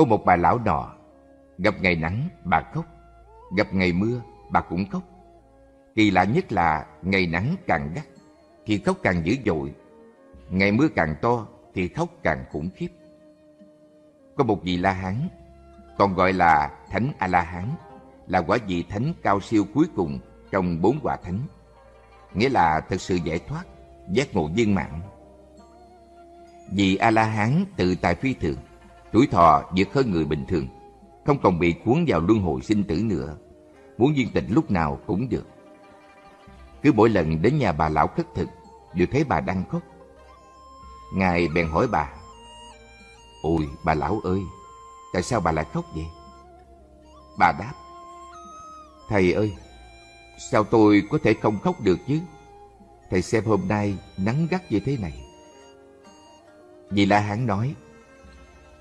Có một bà lão nọ, gặp ngày nắng bà khóc, gặp ngày mưa bà cũng khóc. Kỳ lạ nhất là ngày nắng càng gắt thì khóc càng dữ dội, ngày mưa càng to thì khóc càng khủng khiếp. Có một vị La Hán, còn gọi là Thánh A-La-Hán, là quả vị thánh cao siêu cuối cùng trong bốn quả thánh. Nghĩa là thực sự giải thoát, giác ngộ viên mãn. Vì A-La-Hán tự tại phi thường, tuổi thọ vượt hơn người bình thường, không còn bị cuốn vào luân hồi sinh tử nữa. Muốn viên tịch lúc nào cũng được. Cứ mỗi lần đến nhà bà lão khất thực, đều thấy bà đang khóc. Ngài bèn hỏi bà, Ôi bà lão ơi, tại sao bà lại khóc vậy? Bà đáp, Thầy ơi, sao tôi có thể không khóc được chứ? Thầy xem hôm nay nắng gắt như thế này. Vì La Hán nói,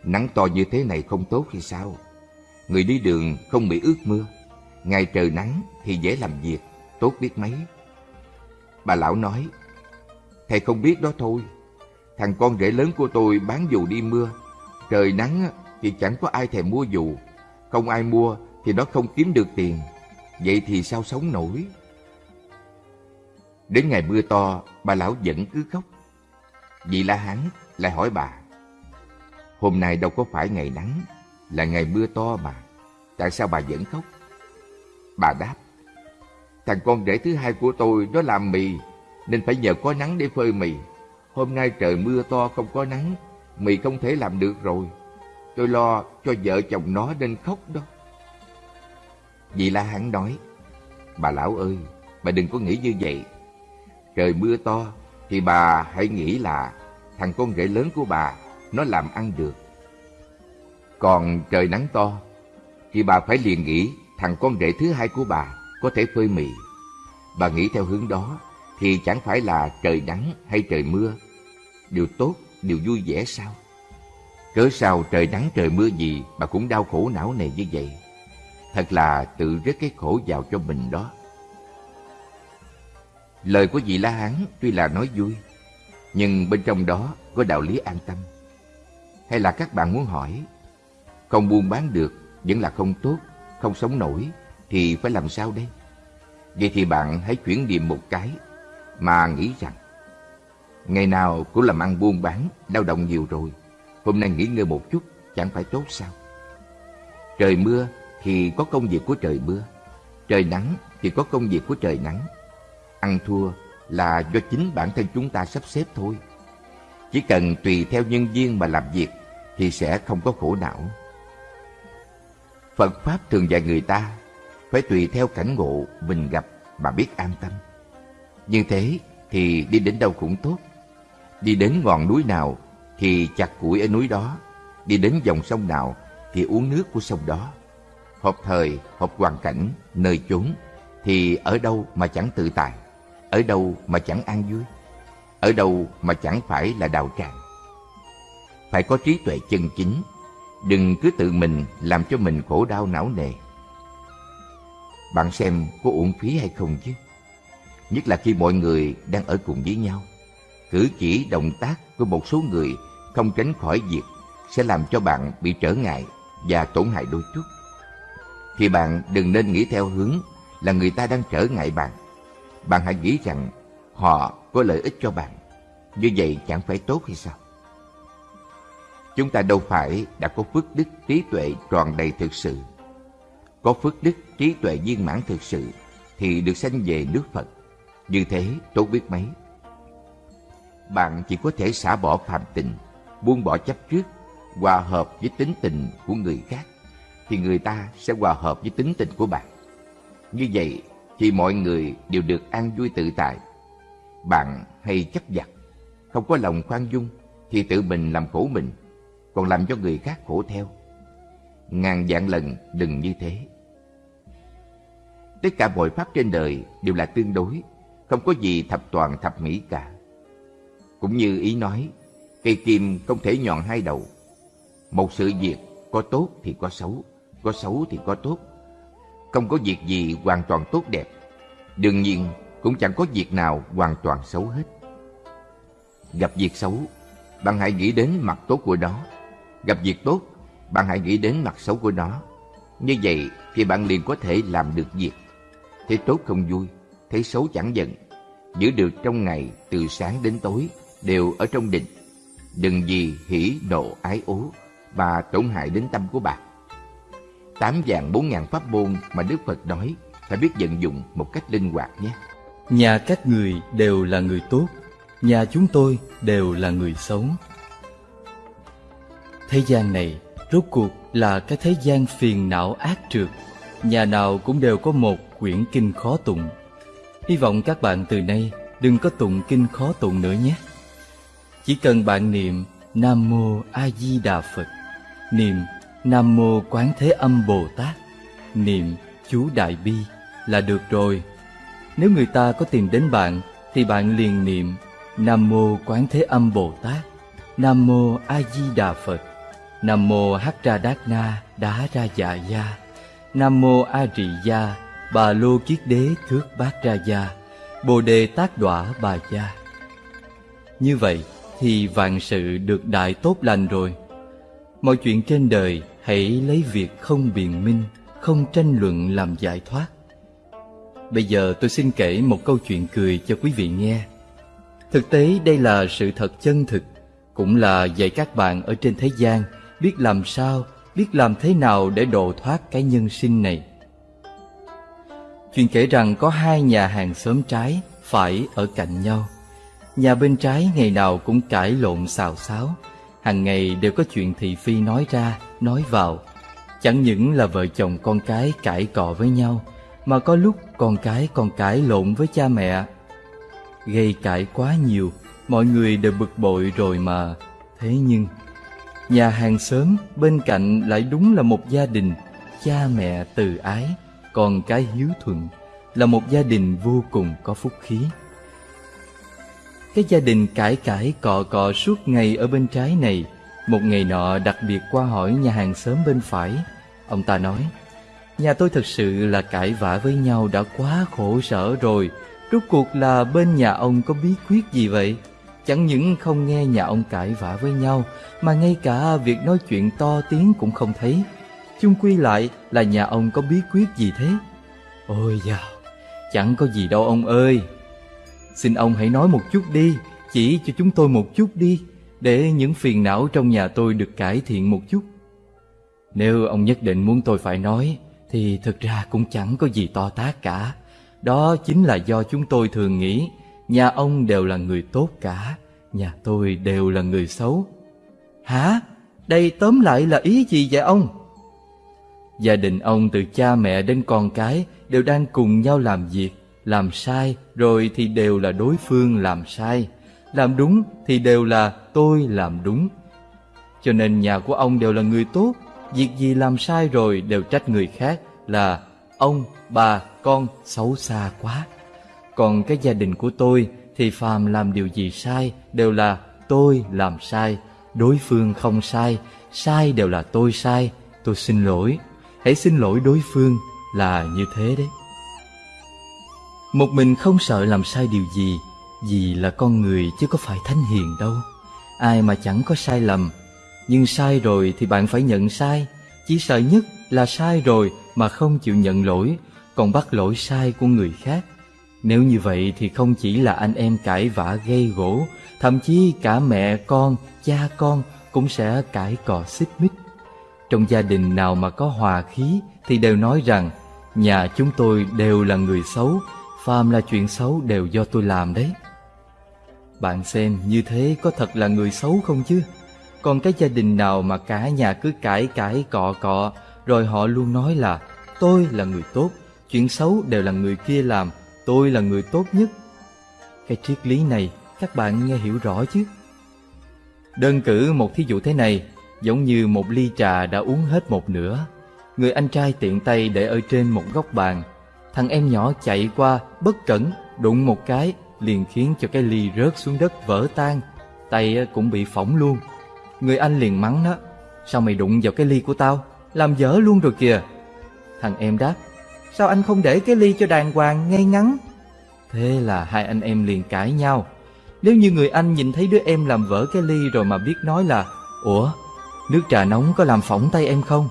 nắng to như thế này không tốt hay sao? Người đi đường không bị ướt mưa, ngày trời nắng thì dễ làm việc, tốt biết mấy. Bà lão nói, thầy không biết đó thôi. Thằng con rể lớn của tôi bán dù đi mưa, trời nắng thì chẳng có ai thèm mua dù, không ai mua thì nó không kiếm được tiền. Vậy thì sao sống nổi? Đến ngày mưa to, bà lão vẫn cứ khóc. Vị La Hán lại hỏi bà, Hôm nay đâu có phải ngày nắng, là ngày mưa to mà. Tại sao bà vẫn khóc? Bà đáp, Thằng con rể thứ hai của tôi nó làm mì, nên phải nhờ có nắng để phơi mì. Hôm nay trời mưa to không có nắng, mì không thể làm được rồi. Tôi lo cho vợ chồng nó nên khóc đó. Vì La Hán nói, Bà lão ơi, bà đừng có nghĩ như vậy. Trời mưa to, thì bà hãy nghĩ là thằng con rể lớn của bà, nó làm ăn được. Còn trời nắng to, thì bà phải liền nghĩ thằng con rể thứ hai của bà có thể phơi mì. Bà nghĩ theo hướng đó, thì chẳng phải là trời nắng hay trời mưa. Điều tốt, điều vui vẻ sao? Cớ sao trời nắng trời mưa gì bà cũng đau khổ não nề như vậy? Thật là tự rước cái khổ vào cho mình đó. Lời của vị La Hán tuy là nói vui, nhưng bên trong đó có đạo lý an tâm. Hay là các bạn muốn hỏi, không buôn bán được, vẫn là không tốt, không sống nổi, thì phải làm sao đây? Vậy thì bạn hãy chuyển niệm một cái, mà nghĩ rằng, ngày nào cũng làm ăn buôn bán, lao động nhiều rồi, hôm nay nghỉ ngơi một chút, chẳng phải tốt sao? Trời mưa thì có công việc của trời mưa, trời nắng thì có công việc của trời nắng. Ăn thua là do chính bản thân chúng ta sắp xếp thôi. Chỉ cần tùy theo nhân viên mà làm việc thì sẽ không có khổ não. Phật Pháp thường dạy người ta phải tùy theo cảnh ngộ mình gặp mà biết an tâm. Như thế thì đi đến đâu cũng tốt. Đi đến ngọn núi nào thì chặt củi ở núi đó. Đi đến dòng sông nào thì uống nước của sông đó hợp thời, hợp hoàn cảnh, nơi chốn, thì ở đâu mà chẳng tự tại, ở đâu mà chẳng an vui, ở đâu mà chẳng phải là đạo tràng. Phải có trí tuệ chân chính, đừng cứ tự mình làm cho mình khổ đau não nề. Bạn xem có uổng phí hay không chứ? Nhất là khi mọi người đang ở cùng với nhau. Cử chỉ động tác của một số người không tránh khỏi việc sẽ làm cho bạn bị trở ngại và tổn hại đôi chút thì bạn đừng nên nghĩ theo hướng là người ta đang trở ngại bạn. Bạn hãy nghĩ rằng họ có lợi ích cho bạn. Như vậy chẳng phải tốt hay sao? Chúng ta đâu phải đã có phước đức trí tuệ tròn đầy thực sự. Có phước đức trí tuệ viên mãn thực sự thì được sanh về nước Phật. Như thế tốt biết mấy. Bạn chỉ có thể xả bỏ phạm tình, buông bỏ chấp trước, hòa hợp với tính tình của người khác thì người ta sẽ hòa hợp với tính tình của bạn. Như vậy thì mọi người đều được an vui tự tại. Bạn hay chấp giặt, không có lòng khoan dung thì tự mình làm khổ mình, còn làm cho người khác khổ theo. Ngàn vạn lần đừng như thế. Tất cả mọi pháp trên đời đều là tương đối, không có gì thập toàn thập mỹ cả. Cũng như ý nói, cây kim không thể nhọn hai đầu. Một sự việc có tốt thì có xấu, có xấu thì có tốt. Không có việc gì hoàn toàn tốt đẹp. Đương nhiên cũng chẳng có việc nào hoàn toàn xấu hết. Gặp việc xấu, bạn hãy nghĩ đến mặt tốt của nó. Gặp việc tốt bạn hãy nghĩ đến mặt xấu của nó. Như vậy thì bạn liền có thể làm được việc. Thấy tốt không vui, thấy xấu chẳng giận. Giữ được trong ngày từ sáng đến tối đều ở trong định. Đừng vì hỉ nộ ái ố mà tổn hại đến tâm của bạn. Tám vàng bốn ngàn pháp môn mà Đức Phật nói phải biết vận dụng một cách linh hoạt nhé. Nhà các người đều là người tốt, nhà chúng tôi đều là người xấu. Thế gian này rốt cuộc là cái thế gian phiền não ác trượt. Nhà nào cũng đều có một quyển kinh khó tụng. Hy vọng các bạn từ nay đừng có tụng kinh khó tụng nữa nhé. Chỉ cần bạn niệm Nam Mô A Di Đà Phật, niệm Nam Mô Quán Thế Âm Bồ Tát, niệm chú Đại Bi là được rồi. Nếu người ta có tìm đến bạn thì bạn liền niệm Nam Mô Quán Thế Âm Bồ Tát, Nam Mô A Di Đà Phật, Nam Mô Hắc Ra Đát Na Đá Ra Dạ Gia, Nam Mô A Rị Gia, Bà Lô Kiết Đế Thước Bát Ra Gia, Bồ Đề Tác Đọa Bà Gia. Như vậy thì vạn sự được đại tốt lành rồi. Mọi chuyện trên đời hãy lấy việc không biện minh, không tranh luận làm giải thoát. Bây giờ tôi xin kể một câu chuyện cười cho quý vị nghe. Thực tế đây là sự thật chân thực, cũng là dạy các bạn ở trên thế gian biết làm sao, biết làm thế nào để độ thoát cái nhân sinh này. Chuyện kể rằng có hai nhà hàng xóm trái phải ở cạnh nhau. Nhà bên trái ngày nào cũng cãi lộn xào xáo, hàng ngày đều có chuyện thị phi nói ra, nói vào. Chẳng những là vợ chồng con cái cãi cọ với nhau, mà có lúc con cái còn cãi lộn với cha mẹ. Gây cãi quá nhiều, mọi người đều bực bội rồi mà. Thế nhưng, nhà hàng xóm bên cạnh lại đúng là một gia đình, cha mẹ từ ái, còn cái hiếu thuận, là một gia đình vô cùng có phúc khí. Cái gia đình cãi cãi cọ cọ suốt ngày ở bên trái này, một ngày nọ đặc biệt qua hỏi nhà hàng xóm bên phải. Ông ta nói, Nhà tôi thật sự là cãi vã với nhau đã quá khổ sở rồi Rốt cuộc là bên nhà ông có bí quyết gì vậy? Chẳng những không nghe nhà ông cãi vã với nhau Mà ngay cả việc nói chuyện to tiếng cũng không thấy Chung quy lại là nhà ông có bí quyết gì thế? Ôi dào, chẳng có gì đâu ông ơi Xin ông hãy nói một chút đi Chỉ cho chúng tôi một chút đi Để những phiền não trong nhà tôi được cải thiện một chút Nếu ông nhất định muốn tôi phải nói thì thực ra cũng chẳng có gì to tác cả. Đó chính là do chúng tôi thường nghĩ nhà ông đều là người tốt cả, nhà tôi đều là người xấu. Hả? Đây tóm lại là ý gì vậy ông? Gia đình ông từ cha mẹ đến con cái đều đang cùng nhau làm việc, làm sai rồi thì đều là đối phương làm sai, làm đúng thì đều là tôi làm đúng. Cho nên nhà của ông đều là người tốt, Việc gì làm sai rồi đều trách người khác là ông, bà, con xấu xa quá. Còn cái gia đình của tôi thì phàm làm điều gì sai đều là tôi làm sai, đối phương không sai, sai đều là tôi sai, tôi xin lỗi. Hãy xin lỗi đối phương là như thế đấy. Một mình không sợ làm sai điều gì, vì là con người chứ có phải thánh hiền đâu. Ai mà chẳng có sai lầm, nhưng sai rồi thì bạn phải nhận sai Chỉ sợ nhất là sai rồi mà không chịu nhận lỗi Còn bắt lỗi sai của người khác nếu như vậy thì không chỉ là anh em cãi vã gây gỗ Thậm chí cả mẹ con, cha con cũng sẽ cãi cọ xích mích Trong gia đình nào mà có hòa khí thì đều nói rằng Nhà chúng tôi đều là người xấu Phàm là chuyện xấu đều do tôi làm đấy Bạn xem như thế có thật là người xấu không chứ? Còn cái gia đình nào mà cả nhà cứ cãi cãi cọ cọ Rồi họ luôn nói là Tôi là người tốt Chuyện xấu đều là người kia làm Tôi là người tốt nhất. Cái triết lý này các bạn nghe hiểu rõ chứ? Đơn cử một thí dụ thế này, Giống như một ly trà đã uống hết một nửa. Người anh trai tiện tay để ở trên một góc bàn. Thằng em nhỏ chạy qua, bất cẩn, Đụng một cái, liền khiến cho cái ly rớt xuống đất vỡ tan. Tay cũng bị phỏng luôn. Người anh liền mắng nó Sao mày đụng vào cái ly của tao? Làm dở luôn rồi kìa. Thằng em đáp Sao anh không để cái ly cho đàng hoàng ngay ngắn? Thế là hai anh em liền cãi nhau. Nếu như người anh nhìn thấy đứa em làm vỡ cái ly rồi mà biết nói là, Ủa, Nước trà nóng có làm phỏng tay em không?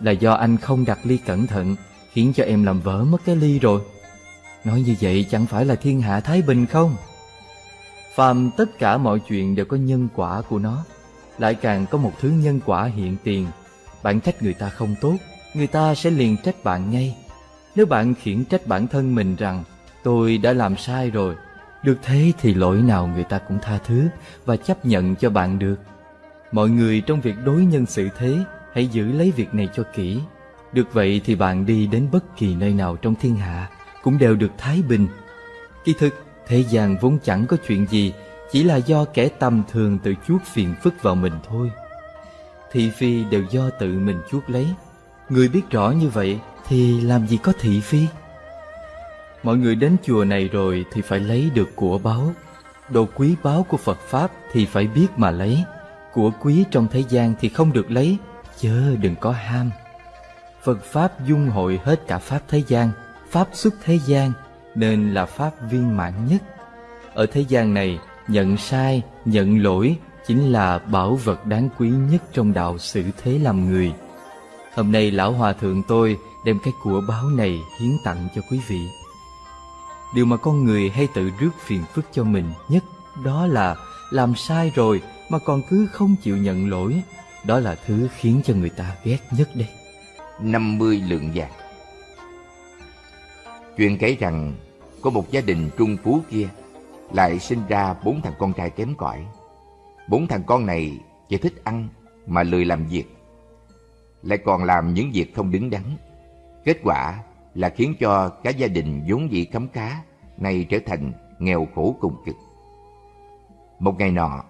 Là do anh không đặt ly cẩn thận, Khiến cho em làm vỡ mất cái ly rồi. Nói như vậy chẳng phải là thiên hạ Thái Bình không? Phàm tất cả mọi chuyện đều có nhân quả của nó. Lại càng có một thứ nhân quả hiện tiền. Bạn trách người ta không tốt, Người ta sẽ liền trách bạn ngay. Nếu bạn khiển trách bản thân mình rằng, Tôi đã làm sai rồi, Được thế thì lỗi nào người ta cũng tha thứ Và chấp nhận cho bạn được. Mọi người trong việc đối nhân xử thế, Hãy giữ lấy việc này cho kỹ. Được vậy thì bạn đi đến bất kỳ nơi nào trong thiên hạ Cũng đều được thái bình. Kỳ thực, Thế gian vốn chẳng có chuyện gì, Chỉ là do kẻ tầm thường tự chuốc phiền phức vào mình thôi. Thị phi đều do tự mình chuốc lấy. Người biết rõ như vậy thì làm gì có thị phi? Mọi người đến chùa này rồi Thì phải lấy được của báu Đồ quý báu của Phật Pháp Thì phải biết mà lấy. Của quý trong thế gian thì không được lấy. Chớ đừng có ham. Phật Pháp dung hội hết cả Pháp thế gian Pháp xuất thế gian nên là pháp viên mãn nhất. Ở thế gian này, nhận sai, nhận lỗi chính là bảo vật đáng quý nhất trong đạo xử thế làm người. Hôm nay lão hòa thượng tôi đem cái của báo này hiến tặng cho quý vị. Điều mà con người hay tự rước phiền phức cho mình nhất đó là làm sai rồi mà còn cứ không chịu nhận lỗi. Đó là thứ khiến cho người ta ghét nhất đây. 50 lượng vàng Chuyện kể rằng có một gia đình trung phú kia lại sinh ra bốn thằng con trai kém cỏi. Bốn thằng con này chỉ thích ăn mà lười làm việc, lại còn làm những việc không đứng đắn. Kết quả là khiến cho cả gia đình vốn dĩ khấm khá nay trở thành nghèo khổ cùng cực. Một ngày nọ,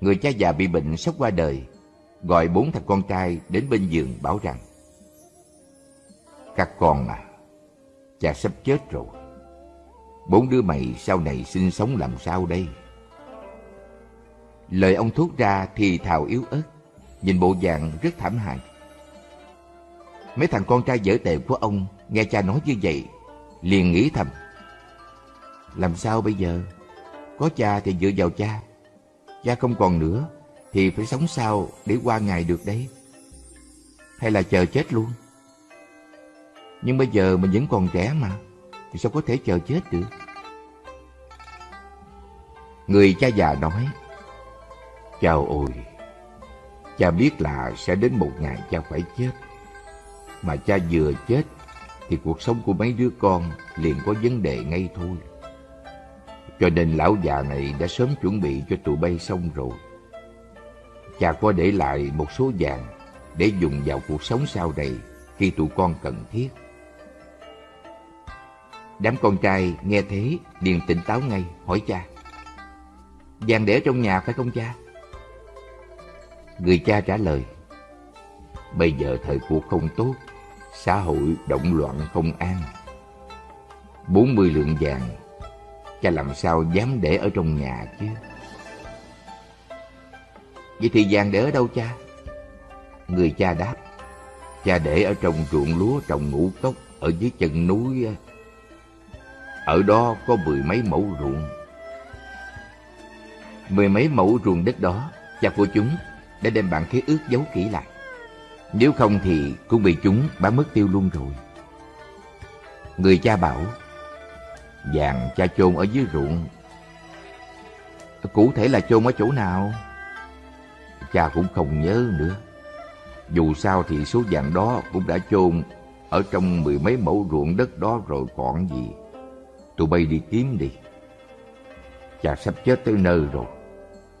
người cha già bị bệnh sắp qua đời, gọi bốn thằng con trai đến bên giường bảo rằng Các con à, cha sắp chết rồi Bốn đứa mày sau này sinh sống làm sao đây? Lời ông thốt ra thì thào yếu ớt, nhìn bộ dạng rất thảm hại. Mấy thằng con trai dở tệ của ông nghe cha nói như vậy, liền nghĩ thầm. Làm sao bây giờ? Có cha thì dựa vào cha. Cha không còn nữa, thì phải sống sao để qua ngày được đấy? Hay là chờ chết luôn? Nhưng bây giờ mình vẫn còn trẻ mà thì sao có thể chờ chết được? Người cha già nói, Chào ôi, cha biết là sẽ đến một ngày cha phải chết. Mà cha vừa chết, thì cuộc sống của mấy đứa con liền có vấn đề ngay thôi. Cho nên lão già này đã sớm chuẩn bị cho tụi bay xong rồi. Cha có để lại một số vàng để dùng vào cuộc sống sau này khi tụi con cần thiết. Đám con trai nghe thế, liền tỉnh táo ngay, hỏi cha, Vàng để trong nhà phải không cha? Người cha trả lời, Bây giờ thời cuộc không tốt Xã hội động loạn không an bốn mươi lượng vàng Cha làm sao dám để ở trong nhà chứ Vậy thì vàng để ở đâu cha? Người cha đáp Cha để ở trong ruộng lúa trồng ngũ cốc Ở dưới chân núi ở đó có mười mấy mẫu ruộng. Mười mấy mẫu ruộng đất đó, cha của chúng đã đem bản khế ước giấu kỹ lại. Nếu không thì cũng bị chúng bán mất tiêu luôn rồi. Người cha bảo, vàng cha chôn ở dưới ruộng. Cụ thể là chôn ở chỗ nào? Cha cũng không nhớ nữa. Dù sao thì số vàng đó cũng đã chôn ở trong mười mấy mẫu ruộng đất đó rồi còn gì. Tụi bay đi kiếm đi. Cha sắp chết tới nơi rồi.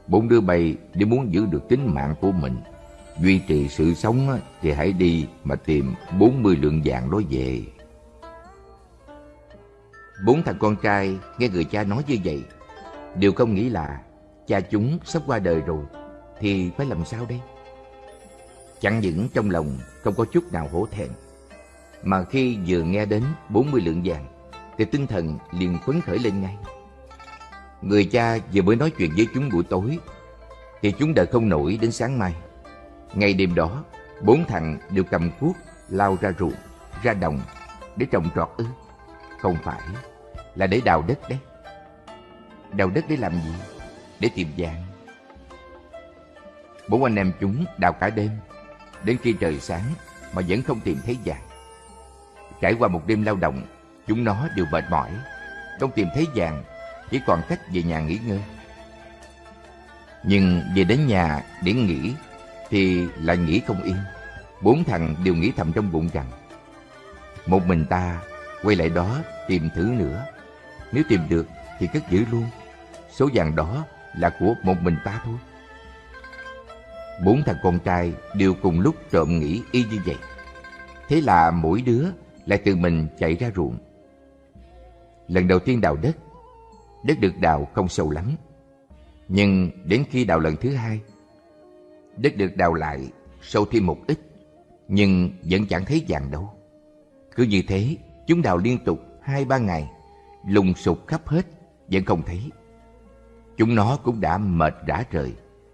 Bốn đứa bay nếu muốn giữ được tính mạng của mình, duy trì sự sống thì hãy đi mà tìm bốn mươi lượng vàng đó về. Bốn thằng con trai nghe người cha nói như vậy, đều không nghĩ là cha chúng sắp qua đời rồi, thì phải làm sao đây? Chẳng những trong lòng không có chút nào hổ thẹn, mà khi vừa nghe đến bốn mươi lượng vàng, thì tinh thần liền phấn khởi lên ngay. Người cha vừa mới nói chuyện với chúng buổi tối, thì chúng đợi không nổi đến sáng mai. Ngày đêm đó, bốn thằng đều cầm cuốc lao ra ruộng, ra đồng để trồng trọt ư. Không phải, là để đào đất đấy. Đào đất để làm gì? Để tìm vàng. Bốn anh em chúng đào cả đêm, đến khi trời sáng mà vẫn không tìm thấy vàng. Trải qua một đêm lao động, chúng nó đều mệt mỏi, không tìm thấy vàng, chỉ còn cách về nhà nghỉ ngơi. Nhưng về đến nhà để nghỉ thì lại nghĩ không yên. Bốn thằng đều nghĩ thầm trong bụng rằng một mình ta quay lại đó tìm thử nữa. Nếu tìm được thì cất giữ luôn. Số vàng đó là của một mình ta thôi. Bốn thằng con trai đều cùng lúc trộm nghĩ y như vậy. Thế là mỗi đứa lại tự mình chạy ra ruộng. Lần đầu tiên đào đất, đất được đào không sâu lắm. Nhưng đến khi đào lần thứ hai, đất được đào lại sâu thêm một ít, nhưng vẫn chẳng thấy vàng đâu. Cứ như thế, chúng đào liên tục hai ba ngày, lùng sục khắp hết, vẫn không thấy. Chúng nó cũng đã mệt rã rời,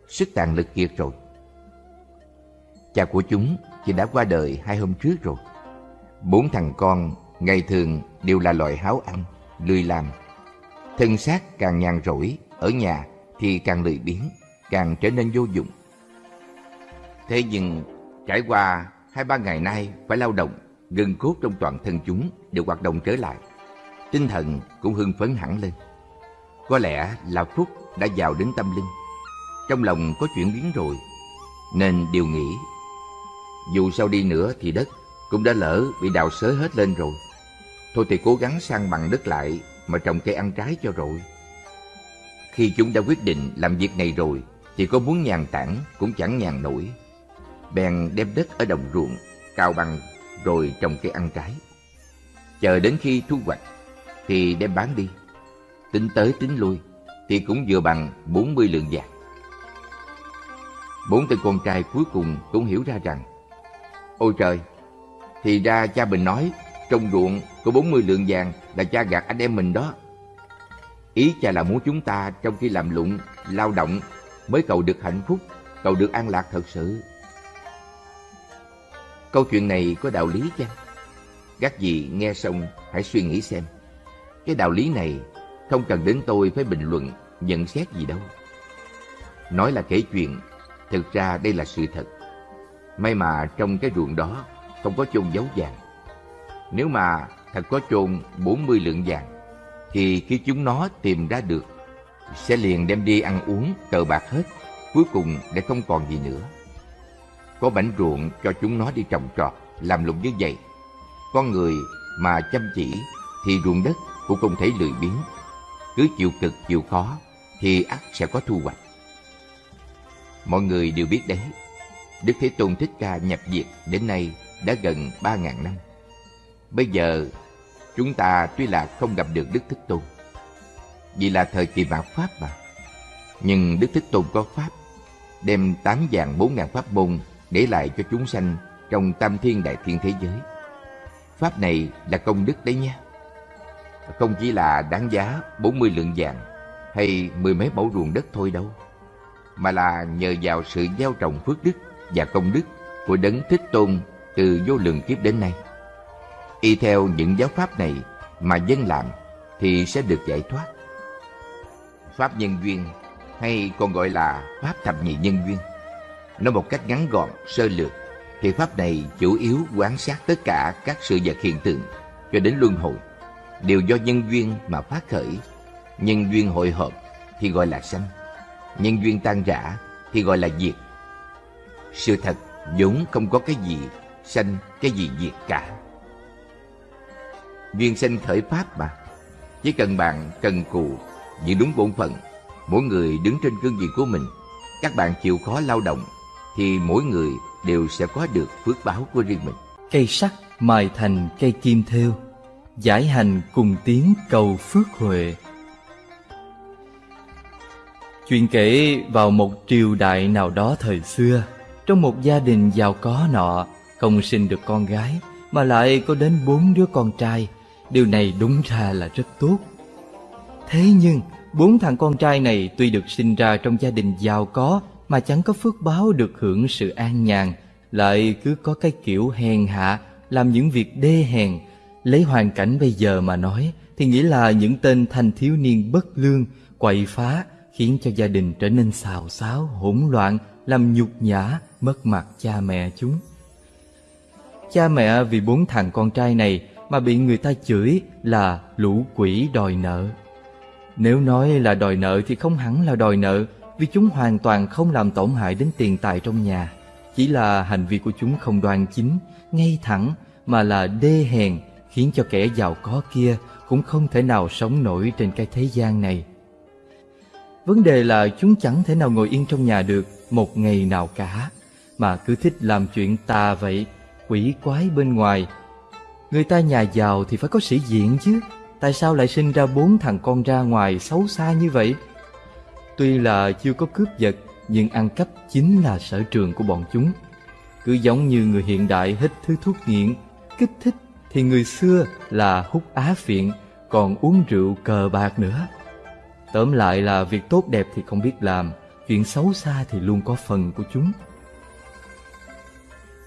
sức tàn lực kiệt rồi. Cha của chúng thì đã qua đời hai hôm trước rồi. Bốn thằng con ngày thường đều là loại háo ăn, lười làm. Thân xác càng nhàn rỗi, ở nhà thì càng lười biếng, càng trở nên vô dụng. Thế nhưng trải qua hai ba ngày nay phải lao động, gân cốt trong toàn thân chúng đều hoạt động trở lại. Tinh thần cũng hưng phấn hẳn lên. Có lẽ là Phúc đã vào đến tâm linh. Trong lòng có chuyển biến rồi, nên điều nghĩ. Dù sao đi nữa thì đất cũng đã lỡ bị đào xới hết lên rồi. Thôi thì cố gắng sang bằng đất lại mà trồng cây ăn trái cho rồi. Khi chúng đã quyết định làm việc này rồi thì có muốn nhàn tản cũng chẳng nhàn nổi. Bèn đem đất ở đồng ruộng cao bằng rồi trồng cây ăn trái. Chờ đến khi thu hoạch thì đem bán đi. Tính tới tính lui thì cũng vừa bằng 40 lượng vàng. Bốn tên con trai cuối cùng cũng hiểu ra rằng Ôi trời, thì ra cha mình nói trong ruộng có 40 lượng vàng là cha gạt anh em mình đó. Ý cha là muốn chúng ta trong khi làm lụng, lao động mới cầu được hạnh phúc, cầu được an lạc thật sự. Câu chuyện này có đạo lý chăng? Các gì nghe xong hãy suy nghĩ xem. Cái đạo lý này không cần đến tôi phải bình luận, nhận xét gì đâu. Nói là kể chuyện, thực ra đây là sự thật. May mà trong cái ruộng đó không có chôn giấu vàng. Nếu mà thật có chôn 40 lượng vàng, thì khi chúng nó tìm ra được, sẽ liền đem đi ăn uống, cờ bạc hết, cuối cùng để không còn gì nữa. Có bảnh ruộng cho chúng nó đi trồng trọt, làm lụng như vậy. Con người mà chăm chỉ thì ruộng đất cũng không thể lười biếng. Cứ chịu cực chịu khó thì ắt sẽ có thu hoạch. Mọi người đều biết đấy, Đức Thế Tôn Thích Ca nhập diệt đến nay đã gần ba ngàn năm. Bây giờ chúng ta tuy là không gặp được Đức Thích Tôn, vì là thời kỳ mạt Pháp mà. Nhưng Đức Thích Tôn có Pháp, đem tám vàng bốn ngàn Pháp môn để lại cho chúng sanh trong tam thiên đại thiên thế giới. Pháp này là công đức đấy nha. Không chỉ là đáng giá 40 lượng vàng hay mười mấy mẫu ruộng đất thôi đâu, mà là nhờ vào sự gieo trồng phước đức và công đức của Đấng Thích Tôn từ vô lượng kiếp đến nay. Y theo những giáo pháp này mà dân làm thì sẽ được giải thoát. Pháp nhân duyên hay còn gọi là Pháp thập nhị nhân duyên. Nói một cách ngắn gọn, sơ lược, thì Pháp này chủ yếu quan sát tất cả các sự vật hiện tượng cho đến luân hồi, đều do nhân duyên mà phát khởi. Nhân duyên hội hợp thì gọi là sanh, nhân duyên tan rã thì gọi là diệt. Sự thật vốn không có cái gì sanh, cái gì diệt cả. Duyên sanh khởi pháp mà. Chỉ cần bạn cần cù, giữ đúng bổn phận, mỗi người đứng trên cương vị của mình, các bạn chịu khó lao động, thì mỗi người đều sẽ có được phước báo của riêng mình. Cây sắt mài thành cây kim thêu, giải hành cùng tiếng cầu phước huệ. Chuyện kể vào một triều đại nào đó thời xưa, trong một gia đình giàu có nọ, không sinh được con gái, mà lại có đến bốn đứa con trai. Điều này đúng ra là rất tốt. Thế nhưng, bốn thằng con trai này tuy được sinh ra trong gia đình giàu có mà chẳng có phước báo được hưởng sự an nhàn, lại cứ có cái kiểu hèn hạ, làm những việc đê hèn. Lấy hoàn cảnh bây giờ mà nói, thì nghĩa là những tên thanh thiếu niên bất lương, quậy phá, khiến cho gia đình trở nên xào xáo, hỗn loạn, làm nhục nhã, mất mặt cha mẹ chúng. Cha mẹ vì bốn thằng con trai này mà bị người ta chửi là lũ quỷ đòi nợ. Nếu nói là đòi nợ thì không hẳn là đòi nợ vì chúng hoàn toàn không làm tổn hại đến tiền tài trong nhà. Chỉ là hành vi của chúng không đoan chính, ngay thẳng mà là đê hèn khiến cho kẻ giàu có kia cũng không thể nào sống nổi trên cái thế gian này. Vấn đề là chúng chẳng thể nào ngồi yên trong nhà được một ngày nào cả, mà cứ thích làm chuyện tà vậy, quỷ quái bên ngoài. Người ta nhà giàu thì phải có sĩ diện chứ, tại sao lại sinh ra bốn thằng con ra ngoài xấu xa như vậy? Tuy là chưa có cướp giật, nhưng ăn cắp chính là sở trường của bọn chúng. Cứ giống như người hiện đại hít thứ thuốc nghiện, kích thích thì người xưa là hút á phiện, còn uống rượu cờ bạc nữa. Tóm lại là việc tốt đẹp thì không biết làm, chuyện xấu xa thì luôn có phần của chúng.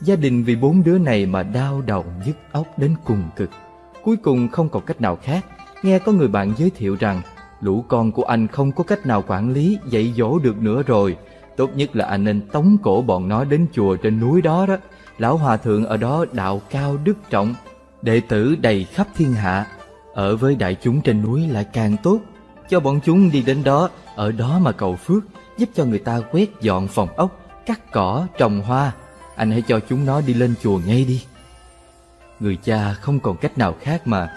Gia đình vì bốn đứa này mà đau đầu nhức óc đến cùng cực. Cuối cùng không còn cách nào khác, nghe có người bạn giới thiệu rằng lũ con của anh không có cách nào quản lý, dạy dỗ được nữa rồi. Tốt nhất là anh nên tống cổ bọn nó đến chùa trên núi đó đó. Lão hòa thượng ở đó đạo cao đức trọng, đệ tử đầy khắp thiên hạ. Ở với đại chúng trên núi lại càng tốt. Cho bọn chúng đi đến đó, ở đó mà cầu phước, giúp cho người ta quét dọn phòng ốc, cắt cỏ, trồng hoa. Anh hãy cho chúng nó đi lên chùa ngay đi. Người cha không còn cách nào khác mà.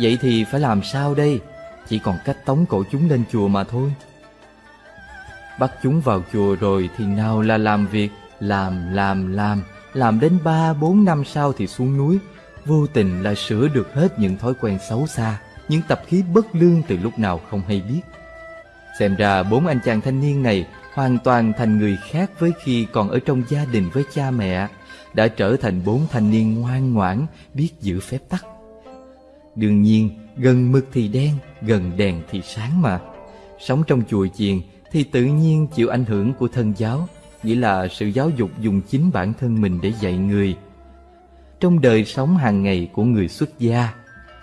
Vậy thì phải làm sao đây? Chỉ còn cách tống cổ chúng lên chùa mà thôi. Bắt chúng vào chùa rồi thì nào là làm việc, làm, làm, làm, làm đến ba bốn năm sau thì xuống núi, vô tình là sửa được hết những thói quen xấu xa, những tập khí bất lương từ lúc nào không hay biết. Xem ra bốn anh chàng thanh niên này hoàn toàn thành người khác với khi còn ở trong gia đình với cha mẹ, đã trở thành bốn thanh niên ngoan ngoãn, biết giữ phép tắc. Đương nhiên, gần mực thì đen, gần đèn thì sáng mà. Sống trong chùa chiền thì tự nhiên chịu ảnh hưởng của thân giáo, nghĩa là sự giáo dục dùng chính bản thân mình để dạy người. Trong đời sống hàng ngày của người xuất gia,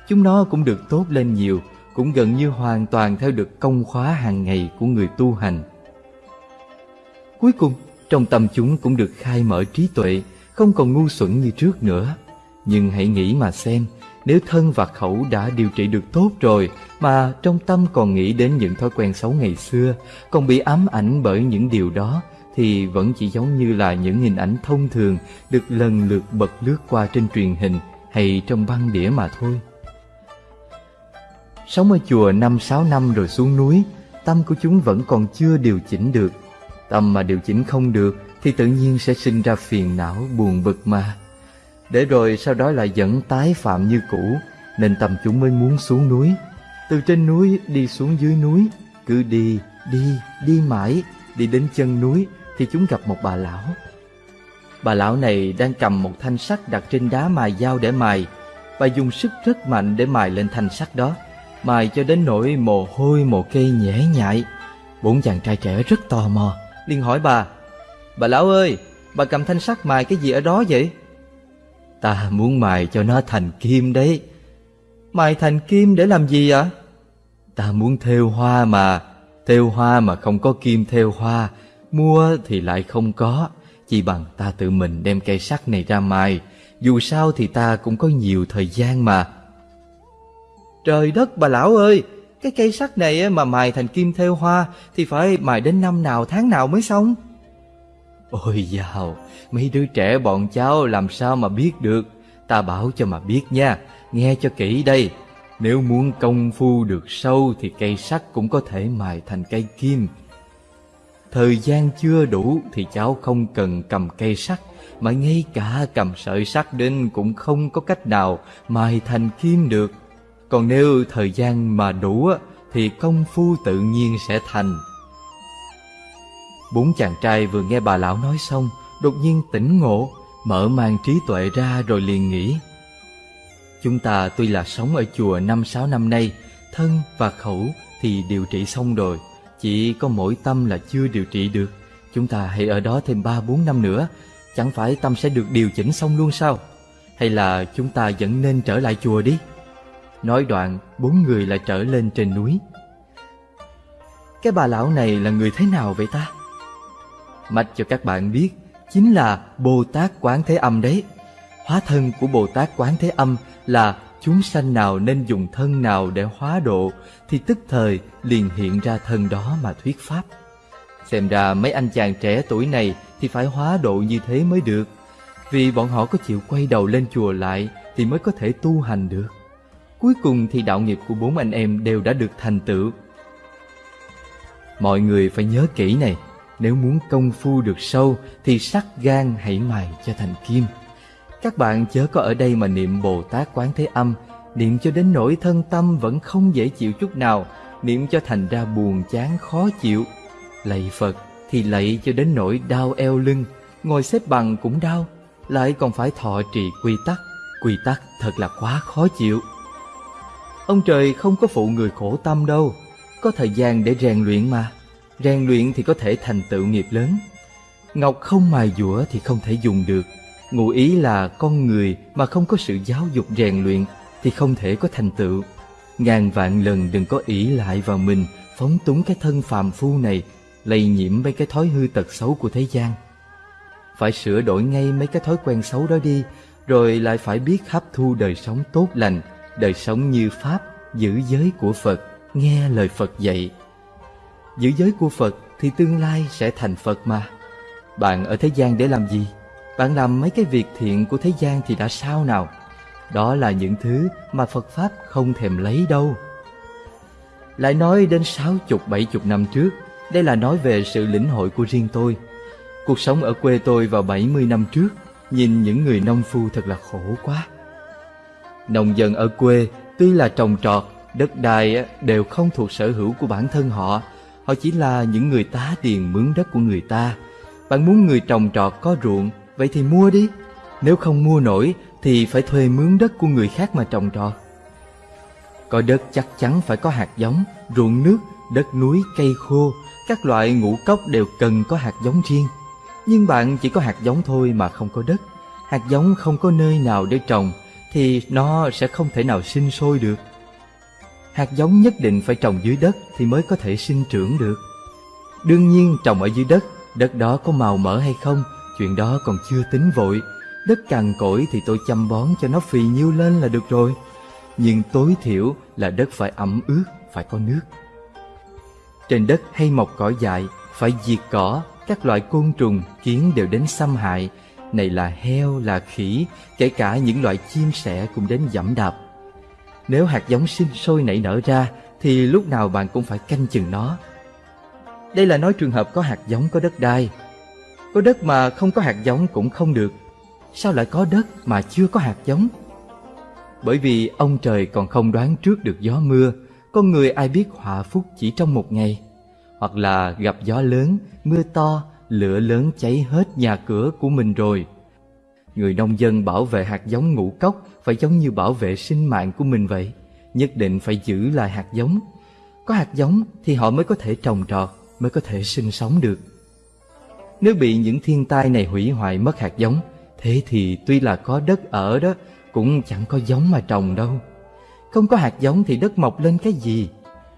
chúng nó cũng được tốt lên nhiều, cũng gần như hoàn toàn theo được công khóa hàng ngày của người tu hành. Cuối cùng, trong tâm chúng cũng được khai mở trí tuệ, không còn ngu xuẩn như trước nữa. Nhưng hãy nghĩ mà xem, nếu thân và khẩu đã điều trị được tốt rồi mà trong tâm còn nghĩ đến những thói quen xấu ngày xưa, còn bị ám ảnh bởi những điều đó thì vẫn chỉ giống như là những hình ảnh thông thường được lần lượt bật lướt qua trên truyền hình hay trong băng đĩa mà thôi. Sống ở chùa năm sáu năm rồi xuống núi, tâm của chúng vẫn còn chưa điều chỉnh được. Tâm mà điều chỉnh không được thì tự nhiên sẽ sinh ra phiền não buồn bực mà. Để rồi sau đó lại vẫn tái phạm như cũ, nên tầm chúng mới muốn xuống núi. Từ trên núi đi xuống dưới núi, cứ đi, đi, đi mãi, đi đến chân núi thì chúng gặp một bà lão. Bà lão này đang cầm một thanh sắt đặt trên đá mài dao để mài. Bà dùng sức rất mạnh để mài lên thanh sắt đó, mài cho đến nỗi mồ hôi mồ kê nhễ nhại. Bốn chàng trai trẻ rất tò mò, liền hỏi bà, Bà lão ơi, bà cầm thanh sắt mài cái gì ở đó vậy? Ta muốn mài cho nó thành kim đấy. Mài thành kim để làm gì ạ? Ta muốn thêu hoa mà, thêu hoa mà không có kim thêu hoa, mua thì lại không có, chỉ bằng ta tự mình đem cây sắt này ra mài, dù sao thì ta cũng có nhiều thời gian mà. Trời đất bà lão ơi, cái cây sắt này mà mài thành kim thêu hoa thì phải mài đến năm nào tháng nào mới xong? Ôi dào, mấy đứa trẻ bọn cháu làm sao mà biết được, ta bảo cho mà biết nha, nghe cho kỹ đây. Nếu muốn công phu được sâu thì cây sắt cũng có thể mài thành cây kim. Thời gian chưa đủ thì cháu không cần cầm cây sắt, mà ngay cả cầm sợi sắt đến cũng không có cách nào mài thành kim được. Còn nếu thời gian mà đủ thì công phu tự nhiên sẽ thành. Bốn chàng trai vừa nghe bà lão nói xong, đột nhiên tỉnh ngộ, mở mang trí tuệ ra rồi liền nghĩ. Chúng ta tuy là sống ở chùa năm sáu năm nay, thân và khẩu thì điều trị xong rồi, chỉ có mỗi tâm là chưa điều trị được. Chúng ta hãy ở đó thêm ba bốn năm nữa, chẳng phải tâm sẽ được điều chỉnh xong luôn sao? Hay là chúng ta vẫn nên trở lại chùa đi? Nói đoạn, bốn người lại trở lên trên núi. Cái bà lão này là người thế nào vậy ta? Mạch cho các bạn biết chính là Bồ Tát Quán Thế Âm đấy. Hóa thân của Bồ Tát Quán Thế Âm là chúng sanh nào nên dùng thân nào để hóa độ thì tức thời liền hiện ra thân đó mà thuyết pháp. Xem ra mấy anh chàng trẻ tuổi này thì phải hóa độ như thế mới được. Vì bọn họ có chịu quay đầu lên chùa lại thì mới có thể tu hành được. Cuối cùng thì đạo nghiệp của bốn anh em đều đã được thành tựu. Mọi người phải nhớ kỹ này, nếu muốn công phu được sâu thì sắt gan hãy mài cho thành kim. Các bạn chớ có ở đây mà niệm Bồ Tát Quán Thế Âm, niệm cho đến nỗi thân tâm vẫn không dễ chịu chút nào, niệm cho thành ra buồn chán khó chịu. Lạy Phật thì lạy cho đến nỗi đau eo lưng, ngồi xếp bằng cũng đau, lại còn phải thọ trì quy tắc, quy tắc thật là quá khó chịu. Ông trời không có phụ người khổ tâm đâu, có thời gian để rèn luyện mà. Rèn luyện thì có thể thành tựu nghiệp lớn. Ngọc không mài dũa thì không thể dùng được. Ngụ ý là con người mà không có sự giáo dục rèn luyện thì không thể có thành tựu. Ngàn vạn lần đừng có ỷ lại vào mình, phóng túng cái thân phàm phu này, lây nhiễm mấy cái thói hư tật xấu của thế gian. Phải sửa đổi ngay mấy cái thói quen xấu đó đi, rồi lại phải biết hấp thu đời sống tốt lành, đời sống như Pháp, giữ giới của Phật, nghe lời Phật dạy. Giữ giới của Phật thì tương lai sẽ thành Phật mà. Bạn ở thế gian để làm gì? Bạn làm mấy cái việc thiện của thế gian thì đã sao nào? Đó là những thứ mà Phật Pháp không thèm lấy đâu. Lại nói đến sáu chục bảy chục năm trước, đây là nói về sự lĩnh hội của riêng tôi. Cuộc sống ở quê tôi vào 70 năm trước, nhìn những người nông phu thật là khổ quá. Nông dân ở quê tuy là trồng trọt, đất đai đều không thuộc sở hữu của bản thân họ, họ chỉ là những người tá tiền mướn đất của người ta. Bạn muốn người trồng trọt có ruộng, vậy thì mua đi. Nếu không mua nổi thì phải thuê mướn đất của người khác mà trồng trọt. Có đất chắc chắn phải có hạt giống, ruộng nước, đất núi, cây khô, các loại ngũ cốc đều cần có hạt giống riêng. Nhưng bạn chỉ có hạt giống thôi mà không có đất. Hạt giống không có nơi nào để trồng thì nó sẽ không thể nào sinh sôi được. Hạt giống nhất định phải trồng dưới đất thì mới có thể sinh trưởng được. Đương nhiên trồng ở dưới đất, đất đó có màu mỡ hay không, chuyện đó còn chưa tính vội. Đất cằn cỗi thì tôi chăm bón cho nó phì nhiêu lên là được rồi. Nhưng tối thiểu là đất phải ẩm ướt, phải có nước. Trên đất hay mọc cỏ dại, phải diệt cỏ, các loại côn trùng, kiến đều đến xâm hại. Này là heo, là khỉ, kể cả những loại chim sẻ cũng đến dẫm đạp. Nếu hạt giống sinh sôi nảy nở ra, thì lúc nào bạn cũng phải canh chừng nó. Đây là nói trường hợp có hạt giống có đất đai. Có đất mà không có hạt giống cũng không được. Sao lại có đất mà chưa có hạt giống? Bởi vì ông trời còn không đoán trước được gió mưa, con người ai biết họa phúc chỉ trong một ngày. Hoặc là gặp gió lớn, mưa to, lửa lớn cháy hết nhà cửa của mình rồi. Người nông dân bảo vệ hạt giống ngũ cốc phải giống như bảo vệ sinh mạng của mình vậy. Nhất định phải giữ lại hạt giống. Có hạt giống thì họ mới có thể trồng trọt, mới có thể sinh sống được. Nếu bị những thiên tai này hủy hoại mất hạt giống, thế thì tuy là có đất ở đó, cũng chẳng có giống mà trồng đâu. Không có hạt giống thì đất mọc lên cái gì?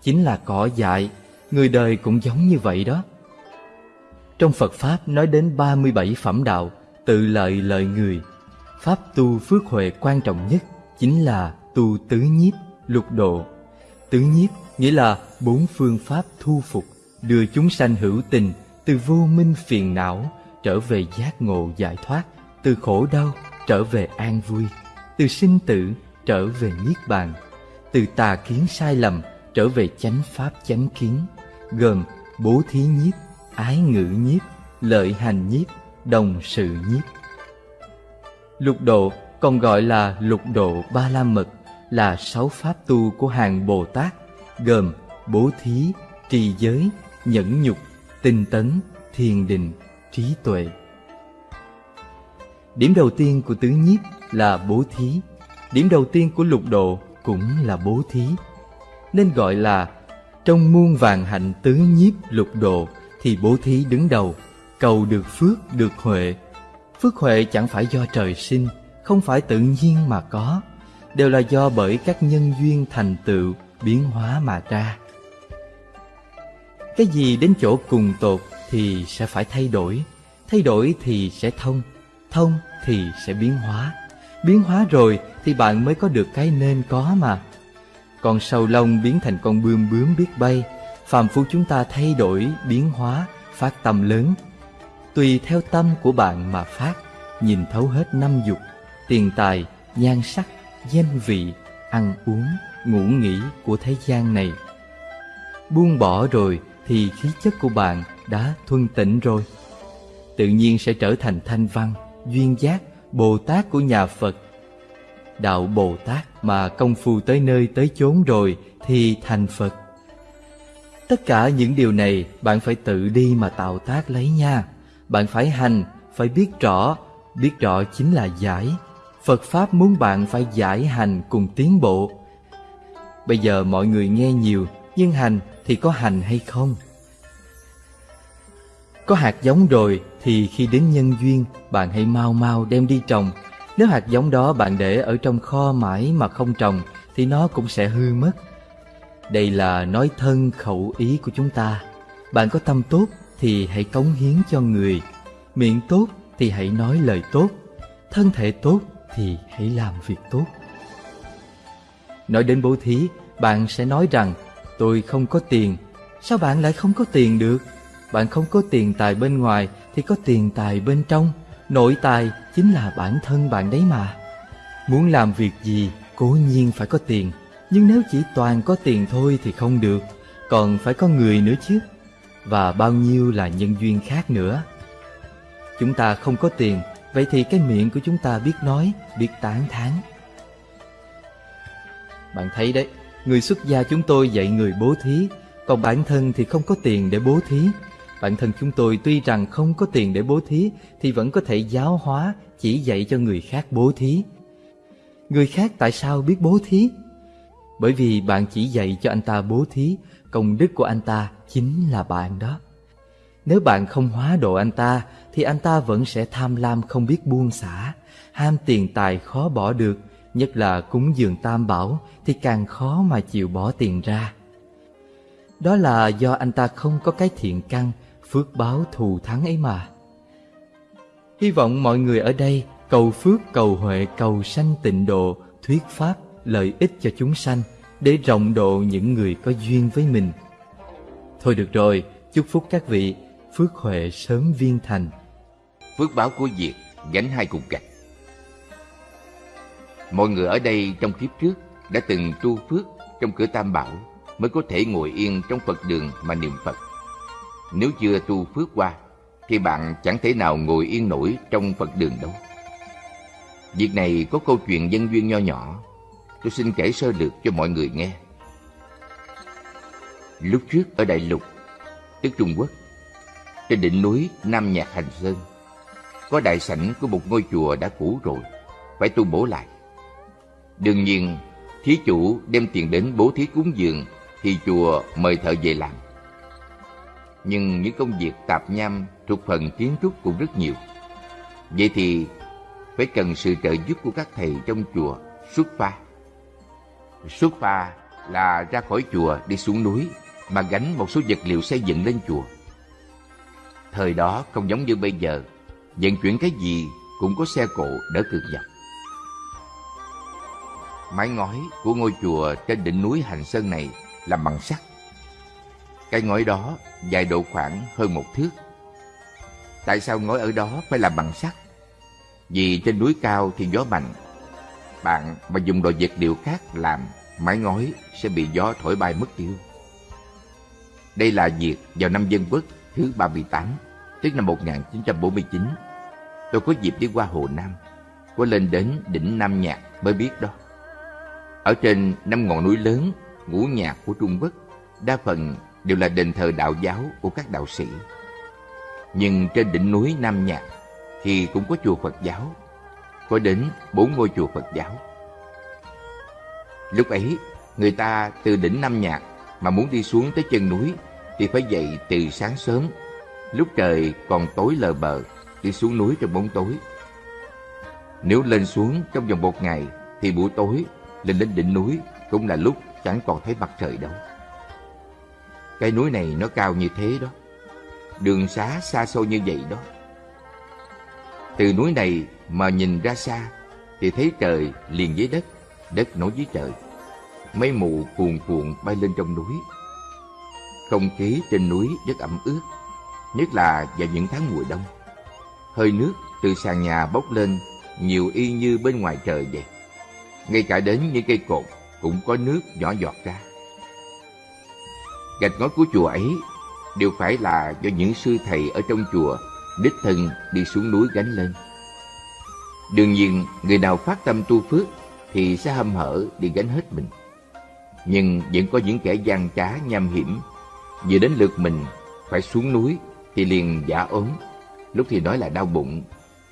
Chính là cỏ dại, người đời cũng giống như vậy đó. Trong Phật Pháp nói đến 37 phẩm đạo, tự lợi lợi người. Pháp tu phước huệ quan trọng nhất chính là tu tứ nhiếp, lục độ. Tứ nhiếp nghĩa là bốn phương pháp thu phục, đưa chúng sanh hữu tình từ vô minh phiền não trở về giác ngộ giải thoát, từ khổ đau trở về an vui, từ sinh tử trở về niết bàn, từ tà kiến sai lầm trở về chánh pháp chánh kiến, gồm bố thí nhiếp, ái ngữ nhiếp, lợi hành nhiếp, đồng sự nhiếp. Lục độ còn gọi là lục độ ba la mật là sáu pháp tu của hàng Bồ Tát gồm bố thí, trì giới, nhẫn nhục, tinh tấn, thiền định, trí tuệ. Điểm đầu tiên của tứ nhiếp là bố thí. Điểm đầu tiên của lục độ cũng là bố thí. Nên gọi là trong muôn vàng hạnh tứ nhiếp lục độ thì bố thí đứng đầu, cầu được phước được huệ. Phước huệ chẳng phải do trời sinh, không phải tự nhiên mà có, đều là do bởi các nhân duyên thành tựu, biến hóa mà ra. Cái gì đến chỗ cùng tột thì sẽ phải thay đổi, thay đổi thì sẽ thông, thông thì sẽ biến hóa. Biến hóa rồi thì bạn mới có được cái nên có mà. Con sầu lông biến thành con bươm bướm biết bay, phàm phu chúng ta thay đổi, biến hóa, phát tâm lớn. Tùy theo tâm của bạn mà phát, nhìn thấu hết năm dục, tiền tài, nhan sắc, danh vị, ăn uống, ngủ nghỉ của thế gian này. Buông bỏ rồi thì khí chất của bạn đã thuần tịnh rồi. Tự nhiên sẽ trở thành thanh văn, duyên giác, Bồ Tát của nhà Phật. Đạo Bồ Tát mà công phu tới nơi tới chốn rồi thì thành Phật. Tất cả những điều này bạn phải tự đi mà tạo tác lấy nha. Bạn phải hành, phải biết rõ, biết rõ chính là giải. Phật Pháp muốn bạn phải giải hành cùng tiến bộ. Bây giờ mọi người nghe nhiều, nhưng hành thì có hành hay không? Có hạt giống rồi thì khi đến nhân duyên, bạn hãy mau mau đem đi trồng. Nếu hạt giống đó bạn để ở trong kho mãi mà không trồng thì nó cũng sẽ hư mất. Đây là nói thân khẩu ý của chúng ta. Bạn có tâm tốt thì hãy cống hiến cho người. Miệng tốt thì hãy nói lời tốt. Thân thể tốt thì hãy làm việc tốt. Nói đến bố thí, bạn sẽ nói rằng tôi không có tiền. Sao bạn lại không có tiền được? Bạn không có tiền tài bên ngoài thì có tiền tài bên trong. Nội tài chính là bản thân bạn đấy mà. Muốn làm việc gì, cố nhiên phải có tiền. Nhưng nếu chỉ toàn có tiền thôi thì không được, còn phải có người nữa chứ. Và bao nhiêu là nhân duyên khác nữa. Chúng ta không có tiền, vậy thì cái miệng của chúng ta biết nói, biết tán thán. Bạn thấy đấy, người xuất gia chúng tôi dạy người bố thí, còn bản thân thì không có tiền để bố thí. Bản thân chúng tôi tuy rằng không có tiền để bố thí thì vẫn có thể giáo hóa, chỉ dạy cho người khác bố thí. Người khác tại sao biết bố thí? Bởi vì bạn chỉ dạy cho anh ta bố thí, công đức của anh ta chính là bạn đó. Nếu bạn không hóa độ anh ta, thì anh ta vẫn sẽ tham lam không biết buông xả, ham tiền tài khó bỏ được, nhất là cúng dường tam bảo thì càng khó mà chịu bỏ tiền ra. Đó là do anh ta không có cái thiện căn, phước báo thù thắng ấy mà. Hy vọng mọi người ở đây cầu phước cầu huệ cầu sanh tịnh độ, thuyết pháp lợi ích cho chúng sanh để rộng độ những người có duyên với mình. Thôi được rồi, chúc phúc các vị, phước huệ sớm viên thành. Phước báo của diệt gánh hai cục gạch. Mọi người ở đây trong kiếp trước đã từng tu phước trong cửa Tam Bảo mới có thể ngồi yên trong Phật đường mà niệm Phật. Nếu chưa tu phước qua thì bạn chẳng thể nào ngồi yên nổi trong Phật đường đâu. Việc này có câu chuyện dân duyên nho nhỏ tôi xin kể sơ lược cho mọi người nghe. Lúc trước ở Đại Lục, tức Trung Quốc, trên đỉnh núi Nam Nhạc Hành Sơn, có đại sảnh của một ngôi chùa đã cũ rồi, phải tu bổ lại. Đương nhiên, thí chủ đem tiền đến bố thí cúng dường thì chùa mời thợ về làm. Nhưng những công việc tạp nham thuộc phần kiến trúc cũng rất nhiều. Vậy thì phải cần sự trợ giúp của các thầy trong chùa xuất pha. Xuất pha là ra khỏi chùa đi xuống núi mà gánh một số vật liệu xây dựng lên chùa. Thời đó không giống như bây giờ, vận chuyển cái gì cũng có xe cộ đỡ cực dọc. Mái ngói của ngôi chùa trên đỉnh núi Hành Sơn này làm bằng sắt. Cái ngói đó dài độ khoảng hơn một thước. Tại sao ngói ở đó phải làm bằng sắt? Vì trên núi cao thì gió mạnh bạn mà dùng đồ vật liệu khác làm mái ngói sẽ bị gió thổi bay mất tiêu. Đây là việc vào năm Dân Quốc thứ 38, tức năm 1949. Tôi có dịp đi qua Hồ Nam, có lên đến đỉnh Nam Nhạc mới biết đó. Ở trên năm ngọn núi lớn, ngũ nhạc của Trung Quốc, đa phần đều là đền thờ đạo giáo của các đạo sĩ. Nhưng trên đỉnh núi Nam Nhạc thì cũng có chùa Phật giáo có đến bốn ngôi chùa Phật giáo. Lúc ấy, người ta từ đỉnh Nam Nhạc mà muốn đi xuống tới chân núi thì phải dậy từ sáng sớm, lúc trời còn tối lờ bờ, đi xuống núi trong bóng tối. Nếu lên xuống trong vòng một ngày thì buổi tối lên đến đỉnh núi cũng là lúc chẳng còn thấy mặt trời đâu. Cái núi này nó cao như thế đó. đường xá xa xôi như vậy đó. Từ núi này mà nhìn ra xa thì thấy trời liền với đất, đất nối với trời. Mây mù cuồn cuộn bay lên trong núi. Không khí trên núi rất ẩm ướt, nhất là vào những tháng mùa đông. Hơi nước từ sàn nhà bốc lên nhiều y như bên ngoài trời vậy. Ngay cả đến những cây cột cũng có nước nhỏ giọt ra. Gạch ngói của chùa ấy đều phải là do những sư thầy ở trong chùa đích thân đi xuống núi gánh lên. Đương nhiên, người nào phát tâm tu phước thì sẽ hâm hở đi gánh hết mình. Nhưng vẫn có những kẻ gian trá nham hiểm, vừa đến lượt mình phải xuống núi thì liền giả ốm, lúc thì nói là đau bụng,